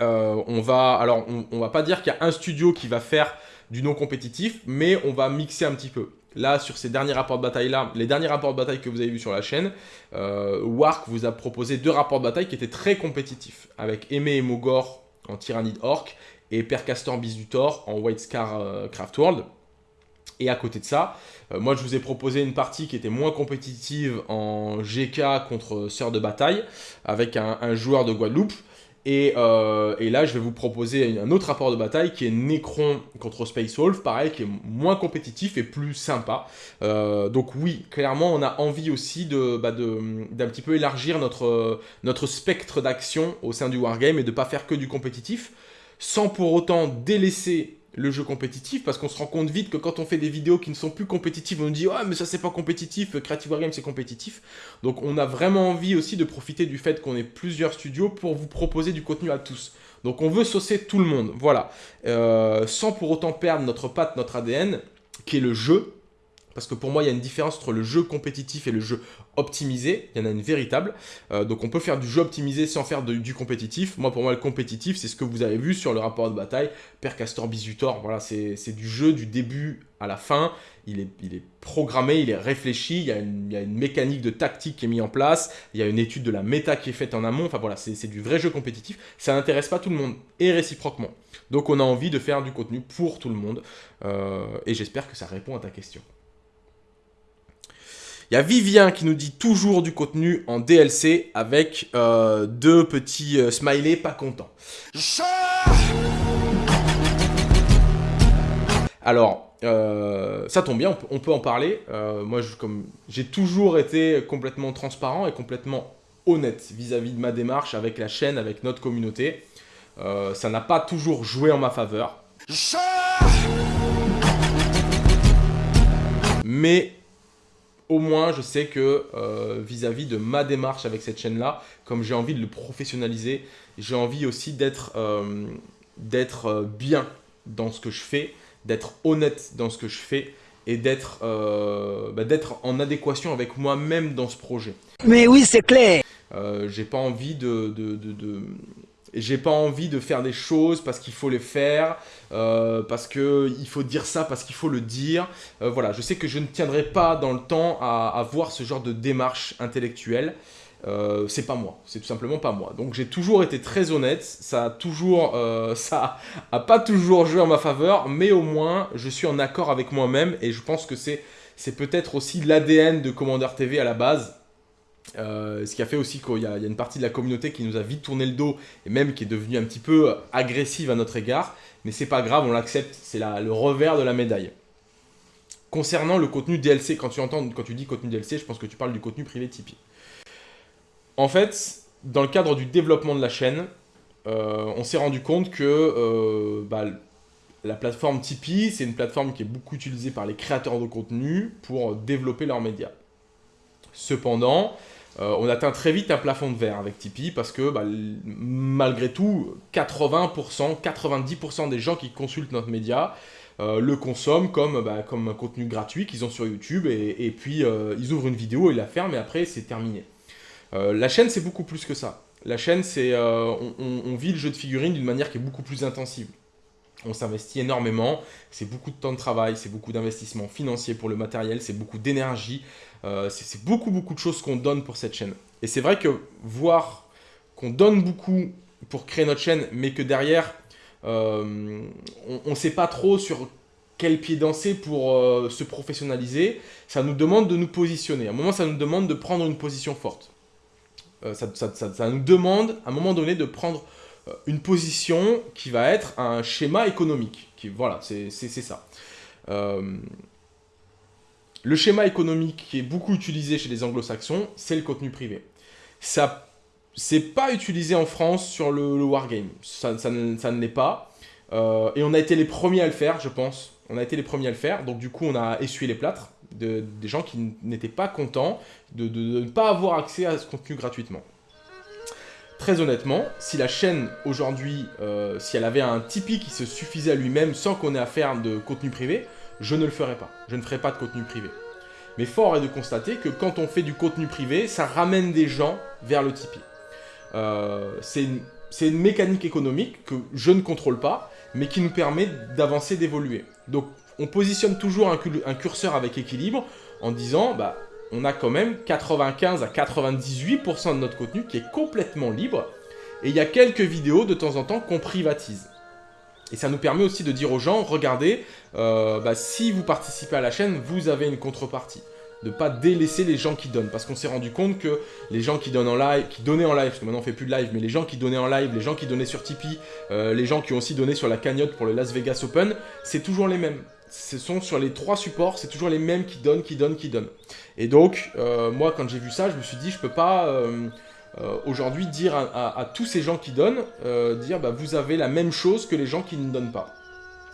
Euh, on va, alors, on, va pas dire qu'il y a un studio qui va faire du non compétitif, mais on va mixer un petit peu. Là, sur ces derniers rapports de bataille-là, les derniers rapports de bataille que vous avez vus sur la chaîne, euh, Wark vous a proposé deux rapports de bataille qui étaient très compétitifs, avec Aimé et Mogor en Tyrannide Orc et Percastor Bisutor en White Scar Craft World. Et à côté de ça, euh, moi je vous ai proposé une partie qui était moins compétitive en GK contre Sœur de Bataille, avec un, joueur de Guadeloupe. Euh, et, là, je vais vous proposer un autre rapport de bataille qui est Necron contre Space Wolf, pareil, qui est moins compétitif et plus sympa. Euh, donc oui, clairement, on a envie aussi bah, d'un petit peu élargir notre, notre spectre d'action au sein du Wargame et de ne pas faire que du compétitif, sans pour autant délaisser le jeu compétitif parce qu'on se rend compte vite que quand on fait des vidéos qui ne sont plus compétitives, on dit « Ah, mais ça c'est pas compétitif, Creative Wargame c'est compétitif ». Donc on a vraiment envie aussi de profiter du fait qu'on ait plusieurs studios pour vous proposer du contenu à tous. Donc on veut saucer tout le monde, voilà. Euh, sans pour autant perdre notre patte, notre ADN, qui est le jeu, parce que pour moi, il y a une différence entre le jeu compétitif et le jeu optimisé. Il y en a une véritable. Euh, donc on peut faire du jeu optimisé sans faire du compétitif. Moi, pour moi, le compétitif, c'est ce que vous avez vu sur le rapport de bataille. Père Castor Bisutor, voilà, c'est du jeu du début à la fin. Il est, il est programmé, il est réfléchi, il y, a une, mécanique de tactique qui est mise en place, il y a une étude de la méta qui est faite en amont, enfin voilà, c'est du vrai jeu compétitif, ça n'intéresse pas tout le monde, et réciproquement. Donc on a envie de faire du contenu pour tout le monde, euh, et j'espère que ça répond à ta question. Il y a Vivien qui nous dit toujours du contenu en DLC avec euh, deux petits euh, smileys pas contents. Alors, euh, ça tombe bien, on peut, en parler. moi, j'ai toujours été complètement transparent et complètement honnête vis-à-vis de ma démarche avec la chaîne, avec notre communauté. ça n'a pas toujours joué en ma faveur. Mais au moins je sais que euh, vis-à-vis de ma démarche avec cette chaîne-là, comme j'ai envie de le professionnaliser, j'ai envie aussi d'être euh, euh, bien dans ce que je fais, d'être honnête dans ce que je fais et d'être bah, en adéquation avec moi-même dans ce projet. Mais oui, c'est clair J'ai pas envie de j'ai pas envie de faire des choses parce qu'il faut les faire, euh, parce qu'il faut dire ça, parce qu'il faut le dire. Euh, voilà, je sais que je ne tiendrai pas dans le temps à avoir ce genre de démarche intellectuelle. Euh, c'est pas moi, c'est tout simplement pas moi. Donc j'ai toujours été très honnête, ça a toujours, ça a pas toujours joué en ma faveur, mais au moins je suis en accord avec moi-même et je pense que c'est peut-être aussi l'ADN de Commander TV à la base, Euh, ce qui a fait aussi qu'il y, a une partie de la communauté qui nous a vite tourné le dos et même qui est devenue un petit peu agressive à notre égard. Mais c'est pas grave, on l'accepte, c'est le revers de la médaille. Concernant le contenu DLC, quand tu entends, quand tu dis contenu DLC, je pense que tu parles du contenu privé Tipeee. En fait, dans le cadre du développement de la chaîne, euh, on s'est rendu compte que euh, bah, la plateforme Tipeee, c'est une plateforme qui est beaucoup utilisée par les créateurs de contenu pour développer leurs médias. Cependant, euh, on atteint très vite un plafond de verre avec Tipeee parce que bah, malgré tout, 80%, 90% des gens qui consultent notre média le consomment comme, bah, comme un contenu gratuit qu'ils ont sur YouTube et, puis ils ouvrent une vidéo, ils la ferment et après c'est terminé. la chaîne c'est beaucoup plus que ça. La chaîne, c'est euh, on, vit le jeu de figurines d'une manière qui est beaucoup plus intensive. On s'investit énormément, c'est beaucoup de temps de travail, c'est beaucoup d'investissement financier pour le matériel, c'est beaucoup d'énergie, euh, c'est beaucoup beaucoup de choses qu'on donne pour cette chaîne. Et c'est vrai que voir qu'on donne beaucoup pour créer notre chaîne, mais que derrière, euh, on ne sait pas trop sur quel pied danser pour se professionnaliser, ça nous demande de nous positionner. À un moment, ça nous demande de prendre une position forte. Euh, ça, nous demande à un moment donné de prendre euh, une position qui va être un schéma économique. Voilà, c'est ça. Euh, le schéma économique qui est beaucoup utilisé chez les anglo-saxons, c'est le contenu privé. Ça, c'est pas utilisé en France sur le, wargame. Ça, ne l'est pas. et on a été les premiers à le faire, je pense. On a été les premiers à le faire. Donc du coup, on a essuyé les plâtres de, des gens qui n'étaient pas contents de, ne pas avoir accès à ce contenu gratuitement. Très honnêtement, si la chaîne aujourd'hui, euh, si elle avait un Tipeee qui se suffisait à lui-même sans qu'on ait à faire de contenu privé, je ne le ferais pas. Je ne ferais pas de contenu privé. Mais fort est de constater que quand on fait du contenu privé, ça ramène des gens vers le Tipeee. Euh, c'est une, une, mécanique économique que je ne contrôle pas, mais qui nous permet d'avancer, d'évoluer. Donc on positionne toujours un, curseur avec équilibre en disant, bah, on a quand même 95 à 98% de notre contenu qui est complètement libre, et il y a quelques vidéos de temps en temps qu'on privatise. Et ça nous permet aussi de dire aux gens, regardez, euh, bah, si vous participez à la chaîne, vous avez une contrepartie de pas délaisser les gens qui donnent. Parce qu'on s'est rendu compte que les gens qui donnent en live, qui donnaient en live, parce que maintenant on fait plus de live, mais les gens qui donnaient en live, les gens qui donnaient sur Tipeee, euh, les gens qui ont aussi donné sur la cagnotte pour le Las Vegas Open, c'est toujours les mêmes. Ce sont sur les trois supports, c'est toujours les mêmes qui donnent, qui donnent, qui donnent. Et donc, euh, moi quand j'ai vu ça, je me suis dit, je peux pas... Euh, aujourd'hui dire à, tous ces gens qui donnent, dire bah, vous avez la même chose que les gens qui ne donnent pas.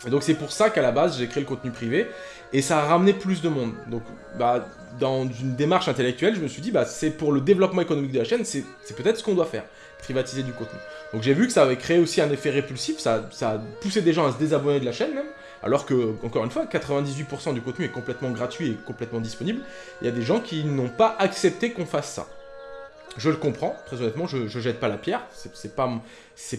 Et donc c'est pour ça qu'à la base j'ai créé le contenu privé et ça a ramené plus de monde. Donc, bah, dans une démarche intellectuelle, je me suis dit, bah, c'est pour le développement économique de la chaîne, c'est peut-être ce qu'on doit faire, privatiser du contenu. Donc j'ai vu que ça avait créé aussi un effet répulsif, ça, ça a poussé des gens à se désabonner de la chaîne même, alors que, encore une fois, 98% du contenu est complètement gratuit et complètement disponible. Il y a des gens qui n'ont pas accepté qu'on fasse ça. Je le comprends, très honnêtement, je, je jette pas la pierre, c'est pas,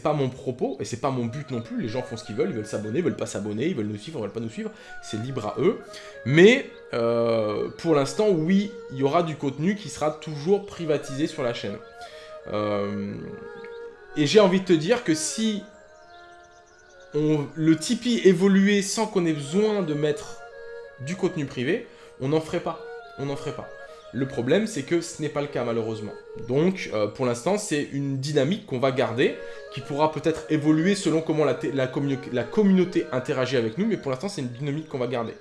pas mon propos, et c'est pas mon but non plus, les gens font ce qu'ils veulent, ils veulent s'abonner, ils veulent pas s'abonner, ils veulent nous suivre, ils veulent pas nous suivre, c'est libre à eux. Mais, euh, pour l'instant, oui, il y aura du contenu qui sera toujours privatisé sur la chaîne. Euh, et j'ai envie de te dire que si le Tipeee évoluait sans qu'on ait besoin de mettre du contenu privé, on n'en ferait pas, on n'en ferait pas. Le problème, c'est que ce n'est pas le cas malheureusement. Donc, euh, pour l'instant, c'est une dynamique qu'on va garder, qui pourra peut-être évoluer selon comment la, la, communauté interagit avec nous, mais pour l'instant, c'est une dynamique qu'on va garder.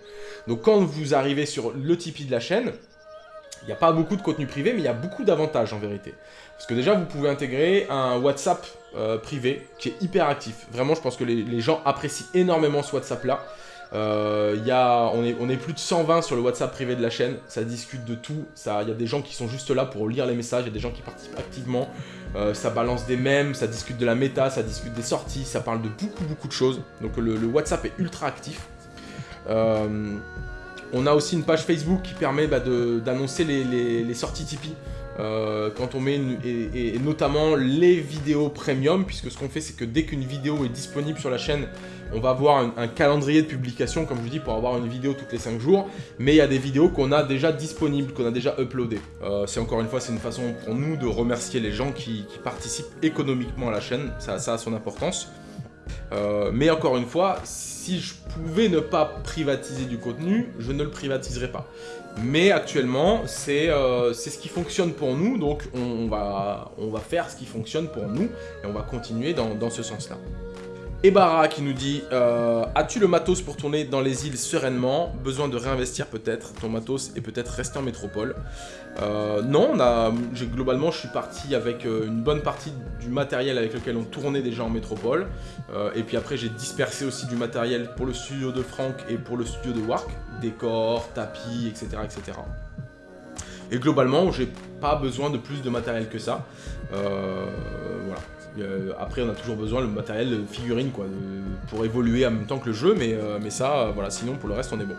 Donc, quand vous arrivez sur le Tipeee de la chaîne, il n'y a pas beaucoup de contenu privé, mais il y a beaucoup d'avantages en vérité. Parce que déjà, vous pouvez intégrer un WhatsApp euh, privé qui est hyper actif. Vraiment, je pense que les gens apprécient énormément ce WhatsApp-là. Euh, on, est, plus de 120 sur le WhatsApp privé de la chaîne, ça discute de tout, il y a des gens qui sont juste là pour lire les messages, il y a des gens qui participent activement, euh, ça balance des mèmes, ça discute de la méta, ça discute des sorties, ça parle de beaucoup beaucoup de choses, donc le, WhatsApp est ultra actif. On a aussi une page Facebook qui permet bah, d'annoncer les, les, sorties Tipeee. Euh, quand on met et, notamment les vidéos premium puisque ce qu'on fait c'est que dès qu'une vidéo est disponible sur la chaîne on va avoir un, calendrier de publication comme je vous dis pour avoir une vidéo toutes les 5 jours. Mais il y a des vidéos qu'on a déjà disponibles qu'on a déjà uploadées. Euh, c'est encore une fois c'est une façon pour nous de remercier les gens qui, participent économiquement à la chaîne. Ça, a son importance. Euh, mais encore une fois, si je pouvais ne pas privatiser du contenu, je ne le privatiserais pas. Mais actuellement, c'est euh, c'est ce qui fonctionne pour nous, donc on, va, faire ce qui fonctionne pour nous, et on va continuer dans ce sens-là. Ebara qui nous dit euh, As-tu le matos pour tourner dans les îles sereinement? Besoin de réinvestir peut-être ton matos et peut-être rester en métropole euh, Non, globalement je suis parti avec euh, une bonne partie du matériel avec lequel on tournait déjà en métropole. et puis après j'ai dispersé aussi du matériel pour le studio de Franck et pour le studio de Wark. Décors, tapis, etc. etc. Et globalement, j'ai pas besoin de plus de matériel que ça. voilà. Euh, après, on a toujours besoin le matériel figurine quoi, pour évoluer en même temps que le jeu, mais, euh, mais ça, euh, voilà, sinon pour le reste, on est bon.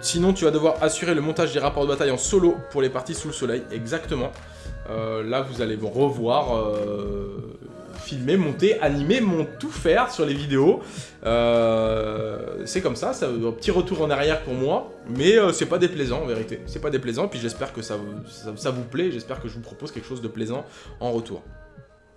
sinon, tu vas devoir assurer le montage des rapports de bataille en solo pour les parties sous le soleil, exactement. là, vous allez revoir filmer, monter, animer, mon tout faire sur les vidéos. c'est comme ça, ça un petit retour en arrière pour moi, mais c'est pas déplaisant en vérité. C'est pas déplaisant, puis j'espère que ça, ça, vous plaît, j'espère que je vous propose quelque chose de plaisant en retour.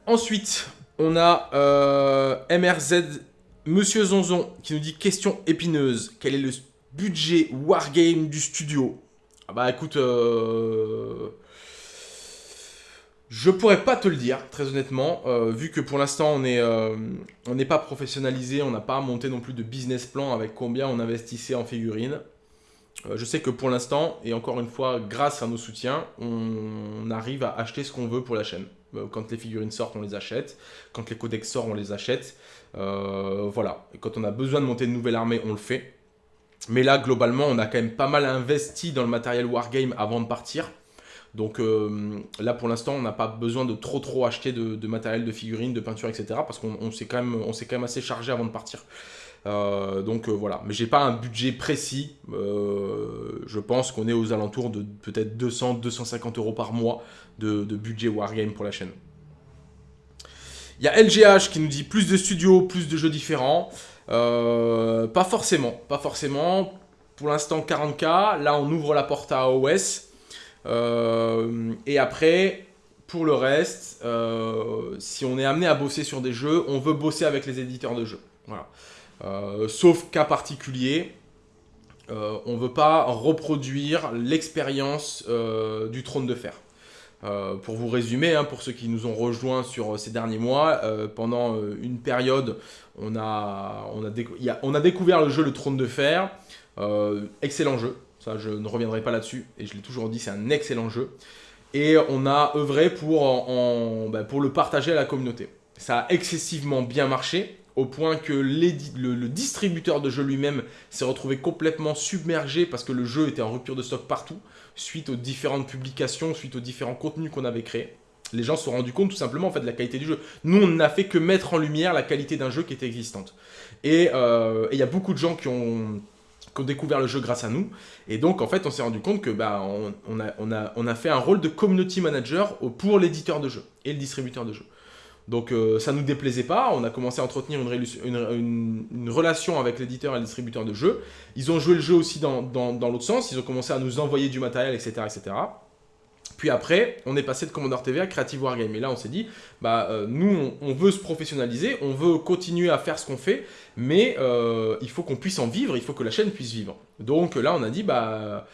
Ensuite, on a euh, MRZ Monsieur Zonzon qui nous dit question épineuse. Quel est le budget Wargame du studio? Ah Bah écoute, euh, je pourrais pas te le dire, très honnêtement, euh, vu que pour l'instant on n'est on n'est pas professionnalisé, on n'a pas monté non plus de business plan avec combien on investissait en figurines. je sais que pour l'instant, et encore une fois, grâce à nos soutiens, on arrive à acheter ce qu'on veut pour la chaîne. Euh, quand les figurines sortent, on les achète. Quand les codex sortent, on les achète. Euh, voilà. Quand on a besoin de monter une nouvelle armée, on le fait. Mais là, globalement, on a quand même pas mal investi dans le matériel Wargame avant de partir. Donc euh, là, pour l'instant, on n'a pas besoin de trop trop acheter de, matériel, de figurines, de peinture, etc. Parce qu'on s'est quand, même, assez chargé avant de partir. donc voilà, mais j'ai pas un budget précis. je pense qu'on est aux alentours de peut-être 200-250 euros par mois de, budget Wargame pour la chaîne. Il y a LGH qui nous dit plus de studios, plus de jeux différents. Euh, pas forcément, pas forcément. Pour l'instant 40k, là on ouvre la porte à OS. Euh, et après, pour le reste, euh, si on est amené à bosser sur des jeux, on veut bosser avec les éditeurs de jeux. Voilà. sauf cas particulier, on veut pas reproduire l'expérience du trône de fer. Euh, pour vous résumer, hein, pour ceux qui nous ont rejoints sur euh, ces derniers mois, euh, pendant une période, on, a on a, découvert le jeu Le Trône de Fer. excellent jeu, je ne reviendrai pas là-dessus, et je l'ai toujours dit, c'est un excellent jeu. Et on a œuvré pour, en, ben, le partager à la communauté. Ça a excessivement bien marché, au point que le, distributeur de jeu lui-même s'est retrouvé complètement submergé parce que le jeu était en rupture de stock partout, suite aux différentes publications, suite aux différents contenus qu'on avait créés. Les gens se sont rendus compte tout simplement en fait, de la qualité du jeu. Nous, on n'a fait que mettre en lumière la qualité d'un jeu qui était existante. Et euh, il y a beaucoup de gens qui ont, découvert le jeu grâce à nous. Et donc, en fait, on s'est rendu compte que bah, on, a, fait un rôle de community manager pour l'éditeur de jeu et le distributeur de jeu. Donc euh, ça ne nous déplaisait pas, on a commencé à entretenir une, relation avec l'éditeur et le distributeur de jeux. Ils ont joué le jeu aussi dans, l'autre sens, ils ont commencé à nous envoyer du matériel, etc. etc. Puis après, on est passé de Commander TV à Creative Wargame. Et là, on s'est dit, bah, euh, nous, on, veut se professionnaliser, on veut continuer à faire ce qu'on fait, mais euh, il faut qu'on puisse en vivre, il faut que la chaîne puisse vivre. Donc là, on a dit, bah,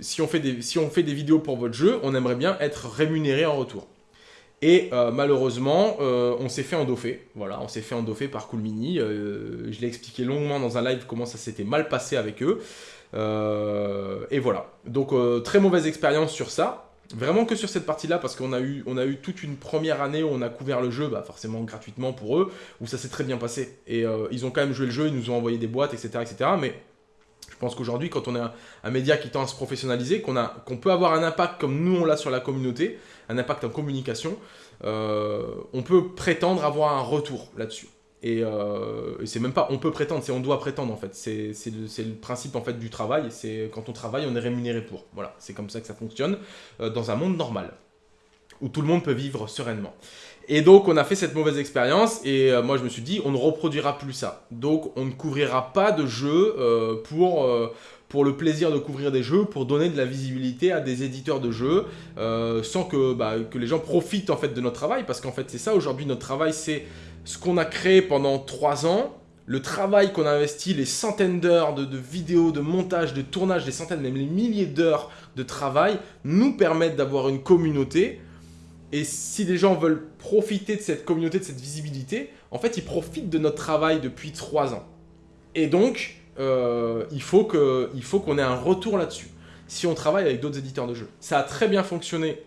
si, on fait des, si on fait des vidéos pour votre jeu, on aimerait bien être rémunéré en retour. Et euh, malheureusement, euh, on s'est fait endoffer. Voilà, on s'est fait endoffer par Cool Mini. Euh, je l'ai expliqué longuement dans un live comment ça s'était mal passé avec eux. Et voilà. Donc, très mauvaise expérience sur ça. Vraiment que sur cette partie-là, parce qu'on a, eu, a eu toute une première année où on a couvert le jeu, bah forcément gratuitement pour eux, où ça s'est très bien passé. Et ils ont quand même joué le jeu, ils nous ont envoyé des boîtes, etc. etc. mais je pense qu'aujourd'hui, quand on est un, média qui tend à se professionnaliser, qu'on peut avoir un impact comme nous on l'a sur la communauté, un impact en communication, euh, on peut prétendre avoir un retour là-dessus. Euh, et, c'est même pas on peut prétendre, c'est on doit prétendre en fait. C'est le, principe en fait du travail. C'est quand on travaille, on est rémunéré pour. Voilà, c'est comme ça que ça fonctionne euh, dans un monde normal où tout le monde peut vivre sereinement. Et donc on a fait cette mauvaise expérience et moi je me suis dit on ne reproduira plus ça. Donc on ne couvrira pas de jeux pour, pour le plaisir de couvrir des jeux, pour donner de la visibilité à des éditeurs de jeux, euh, sans que, bah, que les gens profitent en fait de notre travail, parce qu'en fait c'est ça aujourd'hui notre travail, c'est ce qu'on a créé pendant trois ans, le travail qu'on a investi, les centaines d'heures de, vidéos, de montage, de tournage, des centaines, même les milliers d'heures de travail, nous permettent d'avoir une communauté. Et si les gens veulent profiter de cette communauté, de cette visibilité, en fait, ils profitent de notre travail depuis trois ans. Et donc, euh, il faut qu'on ait un retour là-dessus. Si on travaille avec d'autres éditeurs de jeux. Ça a très bien fonctionné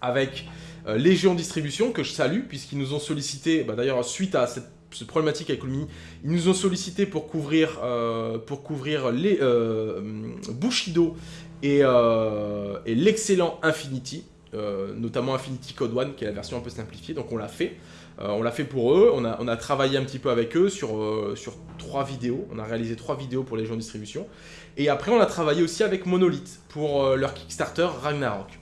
avec euh, Légion Distribution, que je salue, puisqu'ils nous ont sollicité, bah, d'ailleurs, suite à cette, problématique avec Lumini, ils nous ont sollicité pour couvrir, euh, pour couvrir les, Bushido et, et l'excellent Infinity, notamment Infinity Code One, qui est la version un peu simplifiée, donc on l'a fait. Euh, on l'a fait pour eux, on a, travaillé un petit peu avec eux sur, euh, trois vidéos, on a réalisé trois vidéos pour les gens de distribution. Et après on a travaillé aussi avec Monolith pour euh, leur Kickstarter Ragnarok.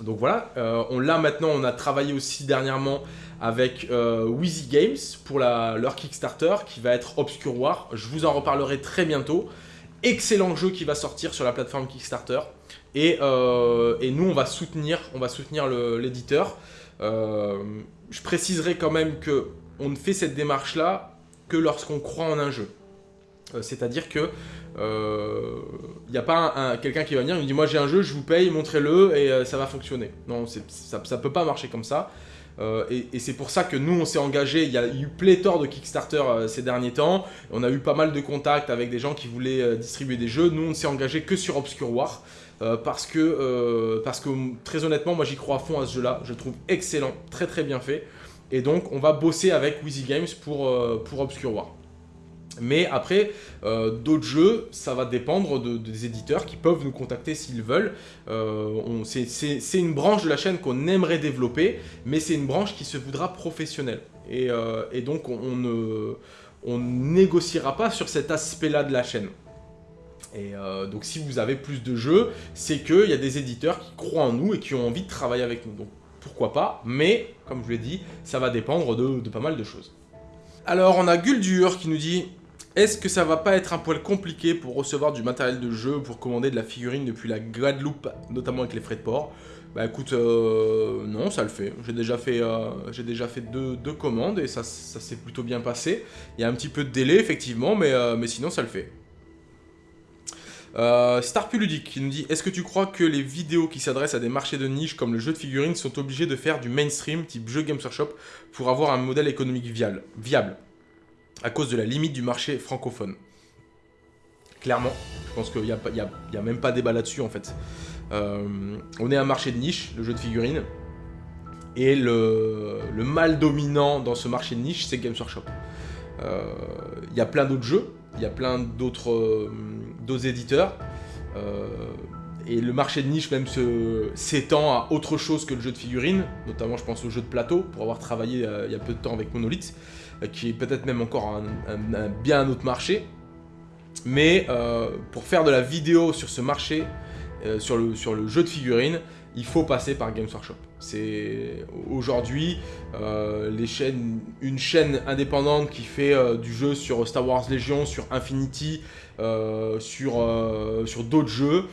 Donc voilà, on l'a maintenant, on a travaillé aussi dernièrement avec Wheezy Games pour leur Kickstarter qui va être Obscure War. Je vous en reparlerai très bientôt. Excellent jeu qui va sortir sur la plateforme Kickstarter. Et, et nous, on va soutenir, l'éditeur. Euh, je préciserai quand même que on ne fait cette démarche-là que lorsqu'on croit en un jeu. Euh, c'est-à-dire que il euh, n'y a pas quelqu'un qui va venir me dit moi j'ai un jeu, je vous paye, montrez-le et ça va fonctionner. Non, ça ne peut pas marcher comme ça. et, c'est pour ça que nous on s'est engagé, il y a eu pléthore de Kickstarter ces derniers temps, on a eu pas mal de contacts avec des gens qui voulaient distribuer des jeux, nous on s'est engagé que sur Obscure War, euh, parce, que, euh, très honnêtement, moi j'y crois à fond à ce jeu-là. Je le trouve excellent, très très bien fait. Et donc on va bosser avec Wheezy Games pour, euh, pour Obscure War. Mais après, d'autres jeux, ça va dépendre des éditeurs qui peuvent nous contacter s'ils veulent. c'est une branche de la chaîne qu'on aimerait développer, mais c'est une branche qui se voudra professionnelle. Et, et donc on ne négociera pas sur cet aspect-là de la chaîne. Et euh, donc si vous avez plus de jeux, c'est qu'il y a des éditeurs qui croient en nous et qui ont envie de travailler avec nous. Donc pourquoi pas, mais comme je l'ai dit, ça va dépendre de, pas mal de choses. Alors on a Guldur qui nous dit est-ce que ça va pas être un poil compliqué pour recevoir du matériel de jeu, pour commander de la figurine depuis la Guadeloupe, notamment avec les frais de port? Bah écoute, euh, non, ça le fait. J'ai déjà fait, euh, deux, commandes et ça, s'est plutôt bien passé. Il y a un petit peu de délai, effectivement, mais, mais sinon ça le fait. Euh, Starpuludic qui nous dit Est-ce que tu crois que les vidéos qui s'adressent à des marchés de niche comme le jeu de figurines sont obligés de faire du mainstream type jeu Games Workshop pour avoir un modèle économique viable? À cause de la limite du marché francophone Clairement, je pense qu'il n'y a, a, même pas débat là-dessus en fait. Euh, on est un marché de niche, le jeu de figurines, et le, mal dominant dans ce marché de niche, c'est Games Workshop. Euh, il y a plein d'autres jeux, il y a plein d'autres euh, éditeurs. Et le marché de niche même s'étend à autre chose que le jeu de figurines, notamment je pense au jeu de plateau, pour avoir travaillé il y a peu de temps avec Monolith, qui est peut-être même encore un, bien un autre marché. Mais pour faire de la vidéo sur ce marché, sur, le, sur le jeu de figurines, il faut passer par Games Workshop. C'est aujourd'hui euh, une chaîne indépendante qui fait euh, du jeu sur Star Wars Legion, sur Infinity, euh, sur d'autres jeux,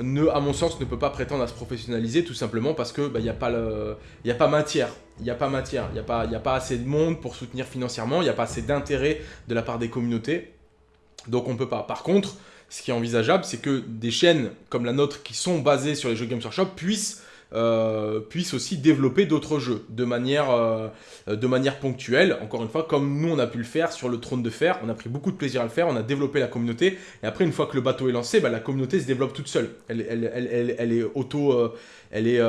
ne, à mon sens, ne peut pas prétendre à se professionnaliser tout simplement parce que il bah, n'y a, pas a pas matière. Il n'y a pas matière. Il n'y a, pas, a pas assez de monde pour soutenir financièrement. Il n'y a pas assez d'intérêt de la part des communautés. Donc on ne peut pas. Par contre, ce qui est envisageable, c'est que des chaînes comme la nôtre qui sont basées sur les jeux Games Workshop puissent euh, puissent aussi développer d'autres jeux de manière, euh, de manière ponctuelle. Encore une fois, comme nous on a pu le faire sur le trône de fer, on a pris beaucoup de plaisir à le faire, on a développé la communauté. Et après, une fois que le bateau est lancé, bah, la communauté se développe toute seule. Elle, elle, est auto, euh, elle est,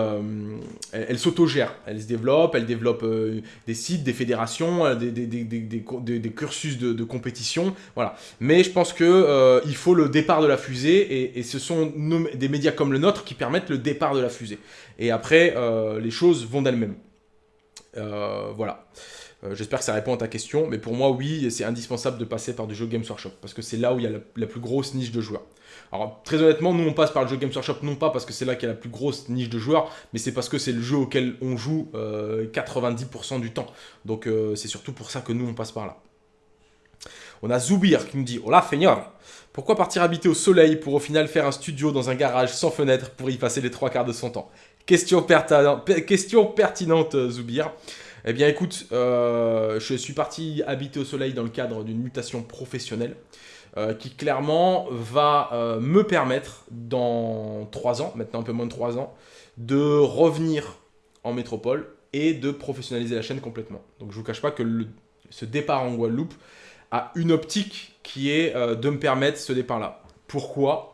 elle, s'autogère. Elle se développe, elle développe des sites, des fédérations, des, des, cursus de, compétition. Voilà. Mais je pense que il faut le départ de la fusée et, ce sont des médias comme le nôtre qui permettent le départ de la fusée. Et après, euh, les choses vont d'elles-mêmes. Euh, voilà. Euh, j'espère que ça répond à ta question, mais pour moi, oui, c'est indispensable de passer par du jeu Games Workshop, parce que c'est là où il y a la, plus grosse niche de joueurs. Alors, très honnêtement, nous, on passe par le jeu Games Workshop, non pas parce que c'est là qu'il y a la plus grosse niche de joueurs, mais c'est parce que c'est le jeu auquel on joue 90% du temps. Donc, c'est surtout pour ça que nous, on passe par là. On a Zoubir qui nous dit Hola, feigneur Pourquoi partir habiter au soleil pour au final faire un studio dans un garage sans fenêtre pour y passer les trois quarts de son temps? Question, question pertinente, Zoubir. Eh bien, écoute, euh, je suis parti habiter au soleil dans le cadre d'une mutation professionnelle. Euh, qui clairement va euh, me permettre dans 3 ans, maintenant un peu moins de 3 ans, de revenir en métropole et de professionnaliser la chaîne complètement. Donc je vous cache pas que ce départ en Guadeloupe a une optique qui est euh, de me permettre ce départ-là. Pourquoi?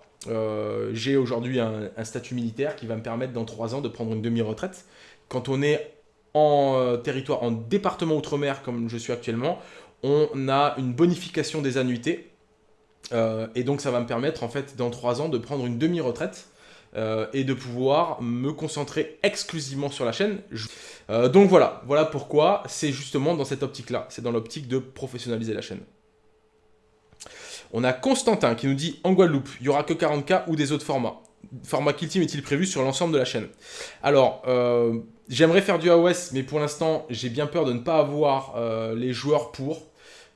J'ai aujourd'hui un, un, statut militaire qui va me permettre dans 3 ans de prendre une demi-retraite. Quand on est en territoire, en département outre-mer comme je suis actuellement, on a une bonification des annuités euh, et donc ça va me permettre en fait dans 3 ans de prendre une demi-retraite euh, et de pouvoir me concentrer exclusivement sur la chaîne. Euh, donc voilà, voilà pourquoi c'est justement dans cette optique-là, c'est dans l'optique de professionnaliser la chaîne. On a Constantin qui nous dit en Guadeloupe, il n'y aura que 40K ou des autres formats. Format Kill Team est-il prévu sur l'ensemble de la chaîne? Alors, j'aimerais faire du AOS, mais pour l'instant, j'ai bien peur de ne pas avoir les joueurs pour.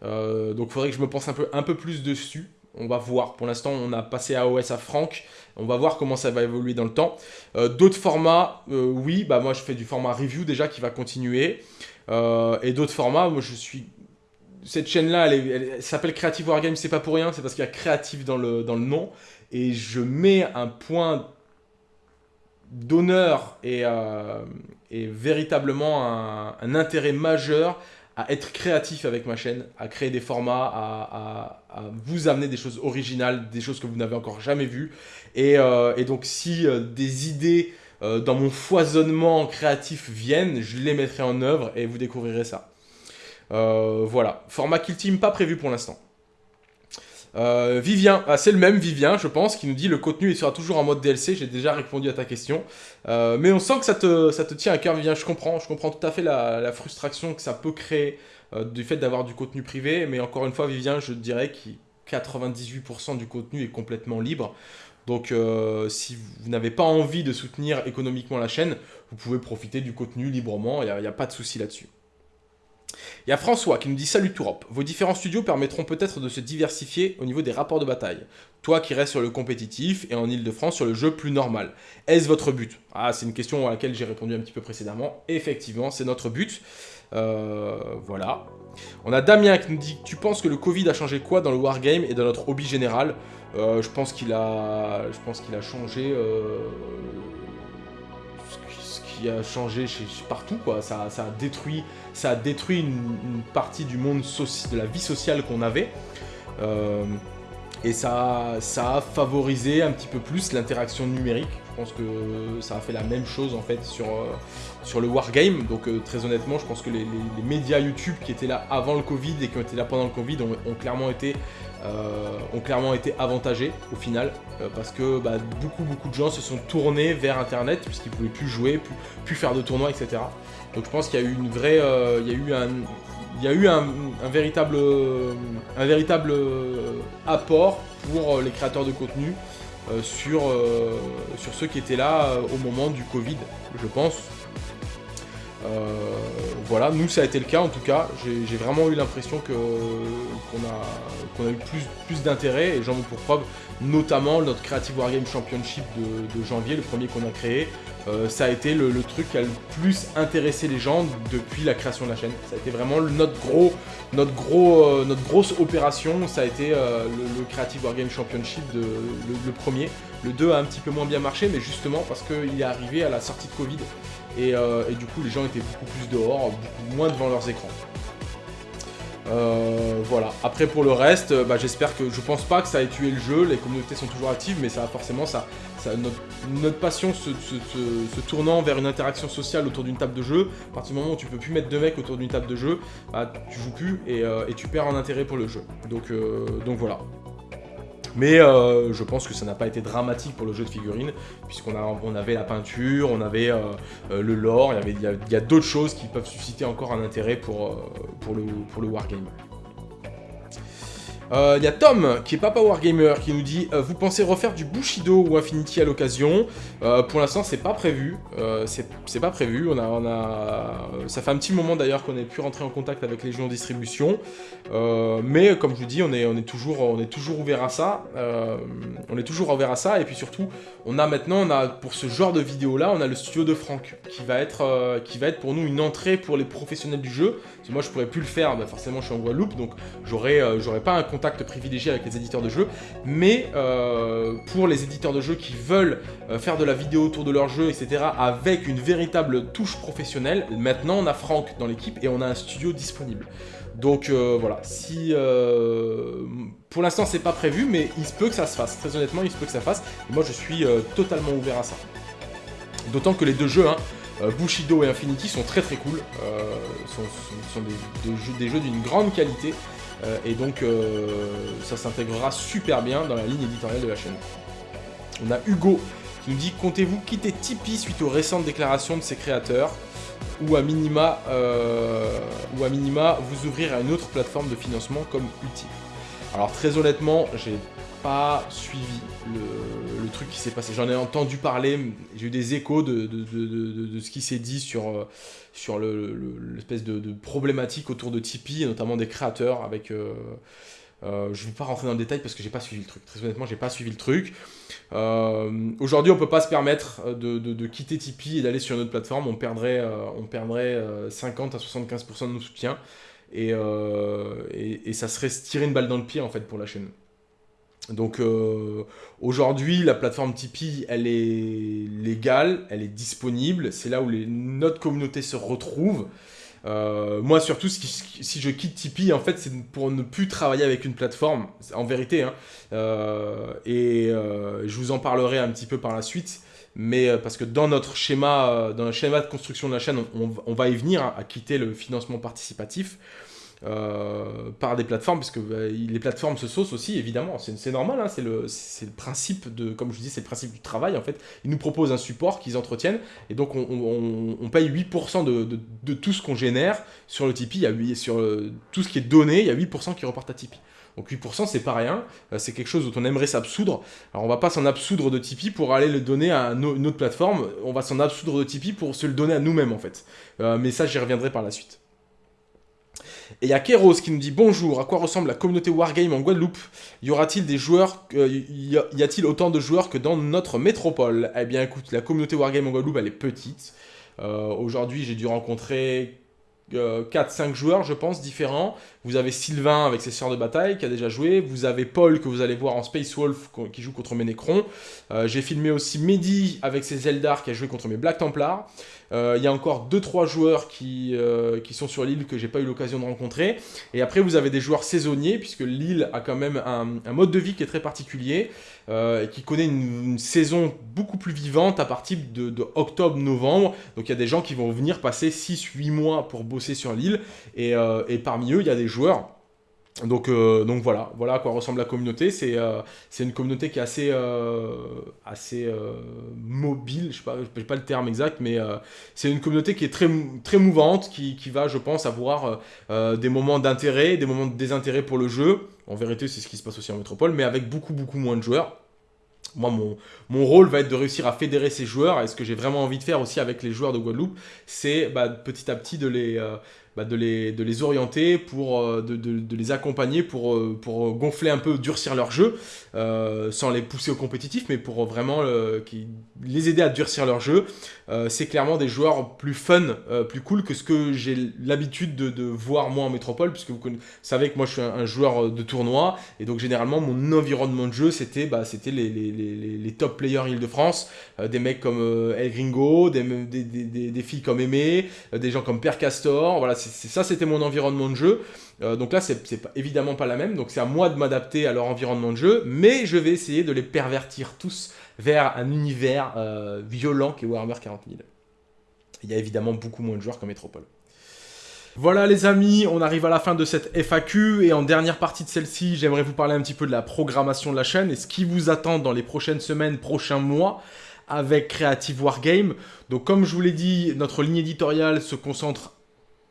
donc il faudrait que je me pense un peu, un peu plus dessus. On va voir. Pour l'instant, on a passé AOS à Franck. On va voir comment ça va évoluer dans le temps. Euh, d'autres formats, euh, oui. Bah, moi, je fais du format review déjà qui va continuer. Euh, et d'autres formats, moi, je suis... Cette chaîne-là, elle, s'appelle Creative Wargame. C'est pas pour rien. C'est parce qu'il y a créatif dans le, nom. Et je mets un point d'honneur et, véritablement un intérêt majeur à être créatif avec ma chaîne, à créer des formats, à, vous amener des choses originales, des choses que vous n'avez encore jamais vues. Et, euh, donc si euh, des idées euh, dans mon foisonnement créatif viennent, je les mettrai en œuvre et vous découvrirez ça. voilà, format Kill Team pas prévu pour l'instant. Euh, Vivien, ah, c'est le même Vivien, je pense, qui nous dit le contenu il sera toujours en mode DLC. J'ai déjà répondu à ta question. Euh, mais on sent que ça te, tient à cœur, Vivien. Je comprends, je comprends tout à fait la, frustration que ça peut créer euh, du fait d'avoir du contenu privé. Mais encore une fois, Vivien, je dirais que 98% du contenu est complètement libre. Donc si vous n'avez pas envie de soutenir économiquement la chaîne, vous pouvez profiter du contenu librement, il n'y a, pas de souci là-dessus. Il y a François qui nous dit « Salut Tourop, vos différents studios permettront peut-être de se diversifier au niveau des rapports de bataille. Toi qui restes sur le compétitif et en Ile-de-France sur le jeu plus normal. Est-ce votre but ?» Ah, c'est une question à laquelle j'ai répondu un petit peu précédemment. Effectivement, c'est notre but. Euh, voilà. On a Damien qui nous dit « Tu penses que le Covid a changé quoi dans le Wargame et dans notre hobby général? Euh, Je pense qu'il a, je a changé... Euh, a changé chez, partout, quoi. Ça, a détruit, ça détruit une, partie du monde, de la vie sociale qu'on avait. Euh, et ça, ça a favorisé un petit peu plus l'interaction numérique. Je pense que ça a fait la même chose en fait sur, euh, sur le Wargame. Donc euh, très honnêtement, je pense que les, médias YouTube qui étaient là avant le Covid et qui ont été là pendant le Covid ont, clairement été ont clairement été avantagés au final parce que bah, beaucoup beaucoup de gens se sont tournés vers internet puisqu'ils pouvaient plus jouer, plus, faire de tournois, etc. Donc je pense qu'il y a eu une vraie, il y a eu un, il y a eu un, véritable, un véritable apport pour les créateurs de contenu euh, sur, euh, sur ceux qui étaient là euh, au moment du Covid, je pense. Voilà, nous ça a été le cas en tout cas, j'ai vraiment eu l'impression qu'on a, eu plus, d'intérêt et j'en veux pour preuve notamment notre Creative Wargame Championship de janvier, le premier qu'on a créé, euh, ça a été le, truc qui a le plus intéressé les gens depuis la création de la chaîne. Ça a été vraiment notre, euh, grosse opération, ça a été euh, le, Creative Wargame Championship, de, le, premier. Le 2 a un petit peu moins bien marché, mais justement parce qu'il est arrivé à la sortie de Covid. Et, et, du coup, les gens étaient beaucoup plus dehors, beaucoup moins devant leurs écrans. Euh, voilà. Après pour le reste, euh, bah, j'espère que je pense pas que ça ait tué le jeu. Les communautés sont toujours actives, mais ça forcément ça, notre, passion se, tournant vers une interaction sociale autour d'une table de jeu. À partir du moment où tu peux plus mettre deux mecs autour d'une table de jeu, bah, tu joues plus et, euh, et, tu perds en intérêt pour le jeu. Donc donc voilà. Mais euh, je pense que ça n'a pas été dramatique pour le jeu de figurines, puisqu'on on avait la peinture, on avait euh, euh, le lore, il y, a, d'autres choses qui peuvent susciter encore un intérêt pour le wargame. Euh, Il y a Tom, qui est Papa Wargamer, qui nous dit euh, Vous pensez refaire du Bushido ou Infinity à l'occasion Euh, Pour l'instant, c'est pas prévu. Euh, c'est pas prévu. On a, on a... Ça fait un petit moment d'ailleurs qu'on ait pu rentrer en contact avec en distribution. Euh, mais comme je vous dis, on est, on est, toujours, on est toujours ouvert à ça. Euh, on est toujours ouvert à ça. Et puis surtout, on a maintenant, on a, pour ce genre de vidéo-là, on a le studio de Franck, qui va, être, euh, qui va être pour nous une entrée pour les professionnels du jeu. Parce que moi, je pourrais plus le faire. Bah, forcément, je suis en Guadeloupe, donc j'aurais euh, j'aurais pas un privilégié avec les éditeurs de jeux. Mais euh, pour les éditeurs de jeux qui veulent euh, faire de la vidéo autour de leur jeu, etc., avec une véritable touche professionnelle, maintenant, on a Franck dans l'équipe et on a un studio disponible. Donc euh, voilà, si pour l'instant c'est pas prévu, mais il se peut que ça se fasse. Très honnêtement, il se peut que ça fasse. Et moi je suis totalement ouvert à ça. D'autant que les deux jeux, hein, Bushido et Infinity, sont très très cool. Sont, sont- des jeux d'une grande qualité. Euh, et donc euh, ça s'intégrera super bien dans la ligne éditoriale de la chaîne. On a Hugo qui nous dit Comptez-vous quitter Tipeee suite aux récentes déclarations de ses créateurs ou à minima, euh, ou à minima vous ouvrir à une autre plateforme de financement comme Ulti. Alors très honnêtement, j'ai pas suivi le, truc qui s'est passé. J'en ai entendu parler, j'ai eu des échos de, de- de- ce qui s'est dit sur, euh, sur le- le- l'espèce de, problématique autour de Tipeee, notamment des créateurs avec... euh, euh, je ne vais pas rentrer dans le détail parce que j'ai pas suivi le truc. Très honnêtement, j'ai pas suivi le truc. Aujourd'hui, on peut pas se permettre de, de- quitter Tipeee et d'aller sur une autre plateforme. On perdrait, on perdrait euh, 50 à 75% de nos soutiens. Et, et, et ça serait se tirer une balle dans le pied en fait pour la chaîne. Donc euh, aujourd'hui, la plateforme Tipeee, elle est légale, elle est disponible. C'est là où notre communauté se retrouve. Euh, moi, surtout, si je quitte Tipeee, en fait, c'est pour ne plus travailler avec une plateforme, en vérité. hein. Euh, et je vous en parlerai un petit peu par la suite. Mais parce que dans notre schéma, dans le schéma de construction de la chaîne, on va y venir hein, à quitter le financement participatif euh, par des plateformes, parce que bah, les plateformes se saucent aussi, évidemment. C'est normal, hein, c'est le, le principe de, comme je dis, c'est le principe du travail en fait. Ils nous proposent un support qu'ils entretiennent, et donc on, on- on paye 8% de, de- de tout ce qu'on génère sur le Tipeee. Il y a 8, sur euh, tout ce qui est donné, il y a 8% qui repartent à Tipeee. Donc 8% c'est pas rien, Euh, c'est quelque chose dont on aimerait s'absoudre. Alors on va pas s'en absoudre de Tipeee pour aller le donner à une autre plateforme, on va s'en absoudre de Tipeee pour se le donner à nous-mêmes en fait. Euh, mais ça j'y reviendrai par la suite. Et il y a Keros qui nous dit bonjour, à quoi ressemble la communauté Wargame en Guadeloupe? Y aura-t-il des joueurs, euh, y a-t-il autant de joueurs que dans notre métropole? Eh bien écoute, la communauté Wargame en Guadeloupe elle est petite. Euh, Aujourd'hui j'ai dû rencontrer 4-5 joueurs je pense différents. Vous avez Sylvain avec ses sœurs de bataille qui a déjà joué. Vous avez Paul que vous allez voir en Space Wolf qui joue contre mes Necrons. Euh, J'ai filmé aussi Mehdi avec ses Eldar qui a joué contre mes Black Templars. Euh, Il y a encore 2-3 joueurs qui, euh, qui sont sur l'île que j'ai pas eu l'occasion de rencontrer. Et après, vous avez des joueurs saisonniers, puisque l'île a quand même un mode de vie qui est très particulier, euh, et qui connaît une, saison beaucoup plus vivante à partir de, octobre-novembre. Donc il y a des gens qui vont venir passer 6-8 mois pour bosser sur l'île, euh, et parmi eux, il y a des joueurs. Donc, euh, donc voilà, voilà à quoi ressemble la communauté. C'est euh, une communauté qui est assez, euh, assez mobile, je sais pas, le terme exact, mais c'est une communauté qui est très, très mouvante, qui, qui va, je pense, avoir des moments d'intérêt, des moments de désintérêt pour le jeu. En vérité, c'est ce qui se passe aussi en métropole, mais avec beaucoup, beaucoup moins de joueurs. Moi, mon, mon rôle va être de réussir à fédérer ces joueurs, et ce que j'ai vraiment envie de faire aussi avec les joueurs de Guadeloupe, c'est bah, petit à petit de les, bah, de les, de les orienter, pour, euh, de, de- les accompagner pour, euh, pour gonfler un peu, durcir leur jeu, euh, sans les pousser au compétitif, mais pour vraiment les aider à durcir leur jeu. Euh, c'est clairement des joueurs plus fun, euh, plus cool que ce que j'ai l'habitude de, voir moi en métropole, puisque vous, savez que moi je suis un, joueur de tournoi, et donc généralement mon environnement de jeu c'était bah, les, les, les, les- top players Île-de-France, euh, des mecs comme euh, El Gringo, des, des, des, des- filles comme Aimé, euh, des gens comme Père Castor, voilà, ça c'était mon environnement de jeu. Euh, donc là, c'est évidemment pas la même, donc c'est à moi de m'adapter à leur environnement de jeu, mais je vais essayer de les pervertir tous vers un univers euh, violent qui est Warhammer 40 000. Il y a évidemment beaucoup moins de joueurs qu'en métropole. Voilà les amis, on arrive à la fin de cette FAQ et en dernière partie de celle-ci, j'aimerais vous parler un petit peu de la programmation de la chaîne et ce qui vous attend dans les prochaines semaines, prochains mois avec Creative Wargame. Donc comme je vous l'ai dit, notre ligne éditoriale se concentre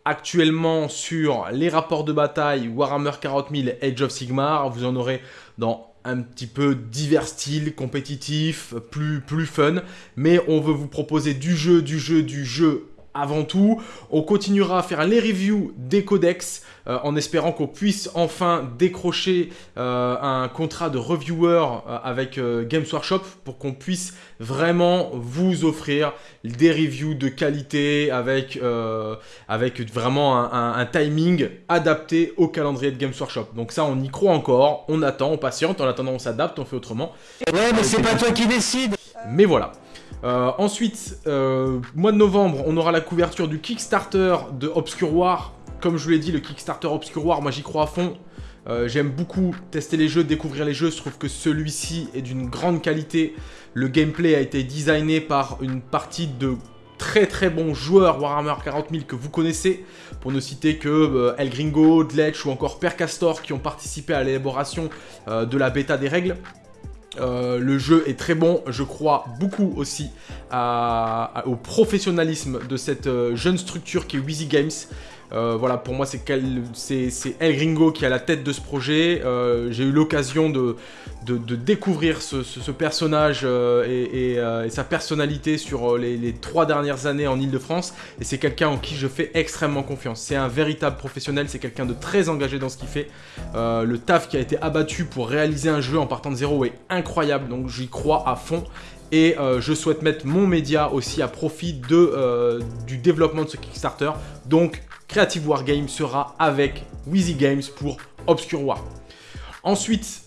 actuellement sur les rapports de bataille Warhammer 40 000 Age of Sigmar. Vous en aurez dans un petit peu divers styles, compétitifs, plus, plus fun. Mais on veut vous proposer du jeu, du jeu, du jeu avant tout. On continuera à faire les reviews des codex euh, en espérant qu'on puisse enfin décrocher euh, un contrat de reviewer euh, avec Games Workshop pour qu'on puisse vraiment vous offrir des reviews de qualité avec, avec vraiment un, un, timing adapté au calendrier de Games Workshop. Donc ça, on y croit encore, on attend, on patiente, en attendant on s'adapte, on fait autrement. Ouais, mais c'est pas toi qui décide Mais voilà. Euh, ensuite, euh, mois de novembre, on aura la couverture du Kickstarter de Obscure War. Comme je vous l'ai dit, le Kickstarter Obscure War, moi j'y crois à fond. Euh, j'aime beaucoup tester les jeux, découvrir les jeux. Je trouve que celui-ci est d'une grande qualité. Le gameplay a été designé par une partie de très très bons joueurs Warhammer 40 000 que vous connaissez, pour ne citer que El Gringo, Dletch ou encore Per Castor qui ont participé à l'élaboration de la bêta des règles. Euh, le jeu est très bon, je crois beaucoup aussi au professionnalisme de cette euh, jeune structure qui est Wheezy Games. Euh, voilà, pour moi, c'est El Gringo qui est à la tête de ce projet. Euh, j'ai eu l'occasion de, découvrir ce, personnage euh, et, sa personnalité sur les, trois dernières années en Ile-de-France. Et c'est quelqu'un en qui je fais extrêmement confiance. C'est un véritable professionnel, c'est quelqu'un de très engagé dans ce qu'il fait. le taf qui a été abattu pour réaliser un jeu en partant de zéro est incroyable, donc j'y crois à fond. Et je souhaite mettre mon média aussi à profit du développement de ce Kickstarter. Donc Creative Wargame sera avec Wheezy Games pour Obscure War. Ensuite,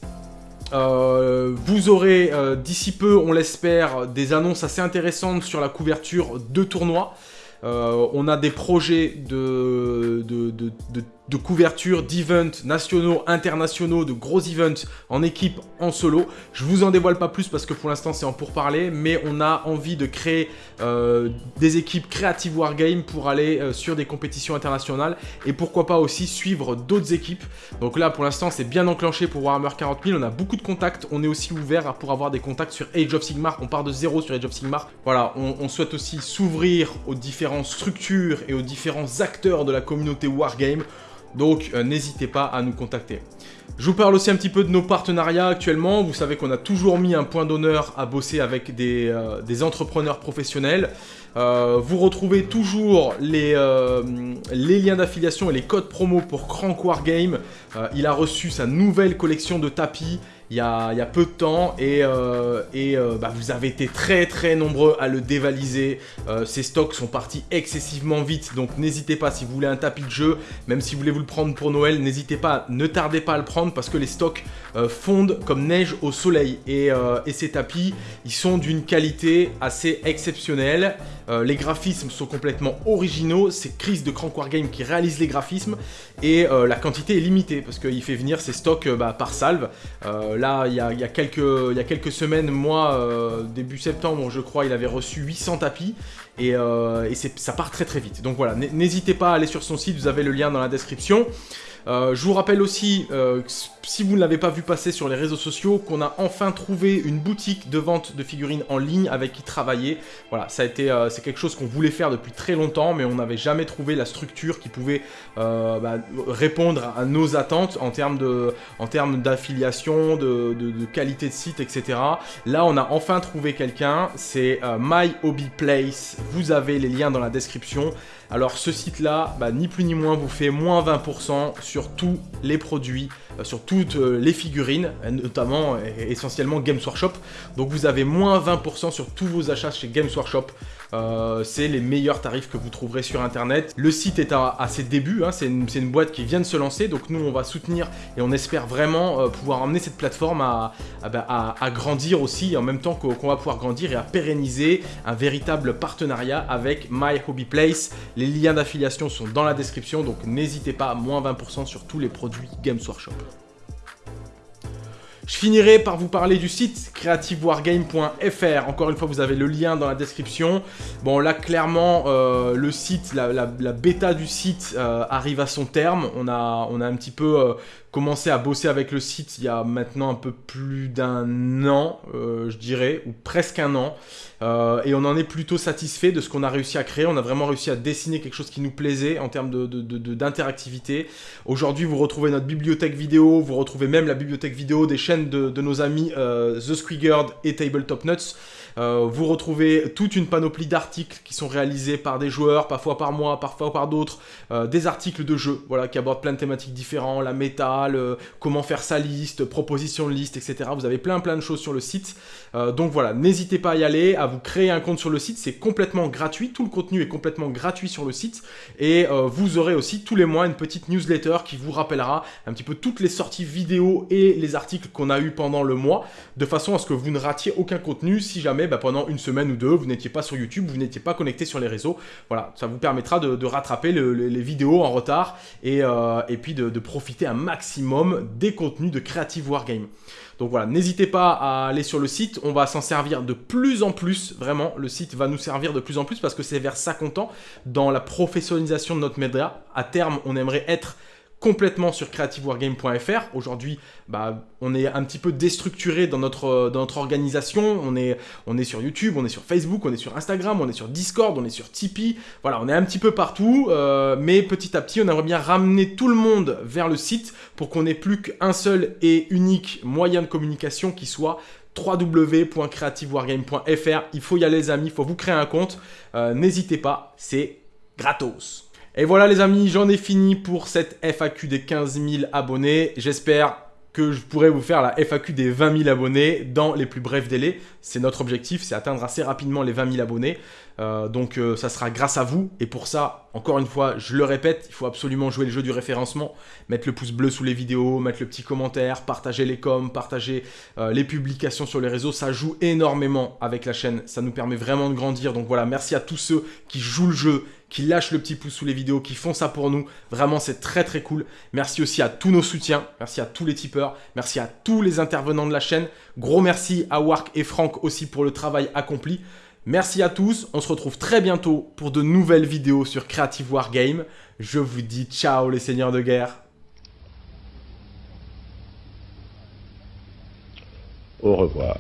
euh, vous aurez euh, d'ici peu, on l'espère, des annonces assez intéressantes sur la couverture de tournois. Euh, on a des projets de, de, de couverture d'events nationaux, internationaux, de gros events en équipe, en solo. Je vous en dévoile pas plus parce que pour l'instant c'est en pourparler, mais on a envie de créer euh, des équipes Creative Wargame pour aller euh, sur des compétitions internationales et pourquoi pas aussi suivre d'autres équipes. Donc là pour l'instant c'est bien enclenché pour Warhammer 40 000, on a beaucoup de contacts, on est aussi ouvert pour avoir des contacts sur Age of Sigmar, on part de zéro sur Age of Sigmar. Voilà, on, on souhaite aussi s'ouvrir aux différentes structures et aux différents acteurs de la communauté Wargame. Donc euh, n'hésitez pas à nous contacter. Je vous parle aussi un petit peu de nos partenariats actuellement. Vous savez qu'on a toujours mis un point d'honneur à bosser avec des, euh, entrepreneurs professionnels. Euh, vous retrouvez toujours les, les liens d'affiliation et les codes promo pour Crank Wargame. il a reçu sa nouvelle collection de tapis il y a, peu de temps et, euh, euh, bah, vous avez été très très nombreux à le dévaliser. Euh, ces stocks sont partis excessivement vite donc n'hésitez pas si vous voulez un tapis de jeu, même si vous voulez vous le prendre pour Noël, n'hésitez pas, ne tardez pas à le prendre parce que les stocks fondent comme neige au soleil et, et ces tapis ils sont d'une qualité assez exceptionnelle. les graphismes sont complètement originaux, c'est Chris de Crank Game qui réalise les graphismes et la quantité est limitée parce qu'il fait venir ses stocks bah, par salve là, il y, a, quelques, semaines, moi, euh, début septembre, je crois, il avait reçu 800 tapis. Euh, et ça part très très vite. Donc voilà, n'hésitez pas à aller sur son site, vous avez le lien dans la description. Euh, je vous rappelle aussi, euh, si vous ne l'avez pas vu passer sur les réseaux sociaux, qu'on a enfin trouvé une boutique de vente de figurines en ligne avec qui travailler. Voilà, ça a été, euh, c'est quelque chose qu'on voulait faire depuis très longtemps, mais on n'avait jamais trouvé la structure qui pouvait bah, répondre à nos attentes en termes d'affiliation, de, de, qualité de site, etc. Là, on a enfin trouvé quelqu'un. C'est My Hobby Place. Vous avez les liens dans la description. Alors ce site-là, bah, ni plus ni moins, vous fait moins 20% sur tous les produits, euh, sur toutes euh, les figurines, notamment essentiellement Games Workshop. Donc vous avez moins 20% sur tous vos achats chez Games Workshop. Euh, c'est les meilleurs tarifs que vous trouverez sur internet. Le site est à, ses débuts, hein. c'est une, boîte qui vient de se lancer, donc nous on va soutenir et on espère vraiment pouvoir emmener cette plateforme à, bah, grandir aussi, en même temps qu'on va pouvoir grandir et à pérenniser un véritable partenariat avec My Hobby Place. Les liens d'affiliation sont dans la description, donc n'hésitez pas, moins 20% sur tous les produits Games Workshop. Je finirai par vous parler du site creativewargame.fr. Encore une fois, vous avez le lien dans la description. Bon, là, clairement, euh, le site, la, bêta du site euh, arrive à son terme. On a, on a un petit peu euh, commencé à bosser avec le site il y a maintenant un peu plus d'un an, je dirais, ou presque un an. et on en est plutôt satisfait de ce qu'on a réussi à créer. On a vraiment réussi à dessiner quelque chose qui nous plaisait en termes d'interactivité. De, Aujourd'hui, vous retrouvez notre bibliothèque vidéo, vous retrouvez même la bibliothèque vidéo des chaînes de, nos amis euh, The Squiggered et Tabletop Nuts. Euh, vous retrouvez toute une panoplie d'articles qui sont réalisés par des joueurs, parfois par moi, parfois par d'autres, euh, des articles de jeu, voilà, qui abordent plein de thématiques différentes, la méta, comment faire sa liste, proposition de liste, etc. Vous avez plein plein de choses sur le site. Donc voilà, n'hésitez pas à y aller, à vous créer un compte sur le site, c'est complètement gratuit, tout le contenu est complètement gratuit sur le site, et vous aurez aussi tous les mois une petite newsletter qui vous rappellera un petit peu toutes les sorties vidéo et les articles qu'on a eu pendant le mois, de façon à ce que vous ne ratiez aucun contenu si jamais bah, pendant une semaine ou deux, vous n'étiez pas sur YouTube, vous n'étiez pas connecté sur les réseaux. Voilà, ça vous permettra de, rattraper les vidéos en retard et, euh, et puis de, profiter un maximum des contenus de Creative Wargame. Donc voilà, n'hésitez pas à aller sur le site, on va s'en servir de plus en plus, vraiment, le site va nous servir de plus en plus parce que c'est vers ça qu'on tend dans la professionnalisation de notre média. À terme, on aimerait être complètement sur creativewargame.fr. Aujourd'hui, bah, on est un petit peu déstructuré dans notre, notre organisation. On est, on est sur YouTube, on est sur Facebook, on est sur Instagram, on est sur Discord, on est sur Tipeee. Voilà, on est un petit peu partout. Euh, mais petit à petit, on aimerait bien ramener tout le monde vers le site pour qu'on n'ait plus qu'un seul et unique moyen de communication qui soit www.creativewargame.fr. Il faut y aller les amis, il faut vous créer un compte. Euh, n'hésitez pas, c'est gratos. Et voilà les amis, j'en ai fini pour cette FAQ des 15 000 abonnés. J'espère que je pourrai vous faire la FAQ des 20 000 abonnés dans les plus brefs délais. C'est notre objectif, c'est atteindre assez rapidement les 20 000 abonnés. Euh, donc euh, ça sera grâce à vous. Et pour ça, encore une fois, je le répète, il faut absolument jouer le jeu du référencement, mettre le pouce bleu sous les vidéos, mettre le petit commentaire, partager les coms, partager euh, les publications sur les réseaux. Ça joue énormément avec la chaîne, ça nous permet vraiment de grandir. Donc voilà, merci à tous ceux qui jouent le jeu, qui lâchent le petit pouce sous les vidéos, qui font ça pour nous. Vraiment, c'est très très cool. Merci aussi à tous nos soutiens, merci à tous les tipeurs, merci à tous les intervenants de la chaîne. Gros merci à Wark et Franck aussi pour le travail accompli. Merci à tous, on se retrouve très bientôt pour de nouvelles vidéos sur Creative Wargame. Je vous dis ciao les seigneurs de guerre. Au revoir.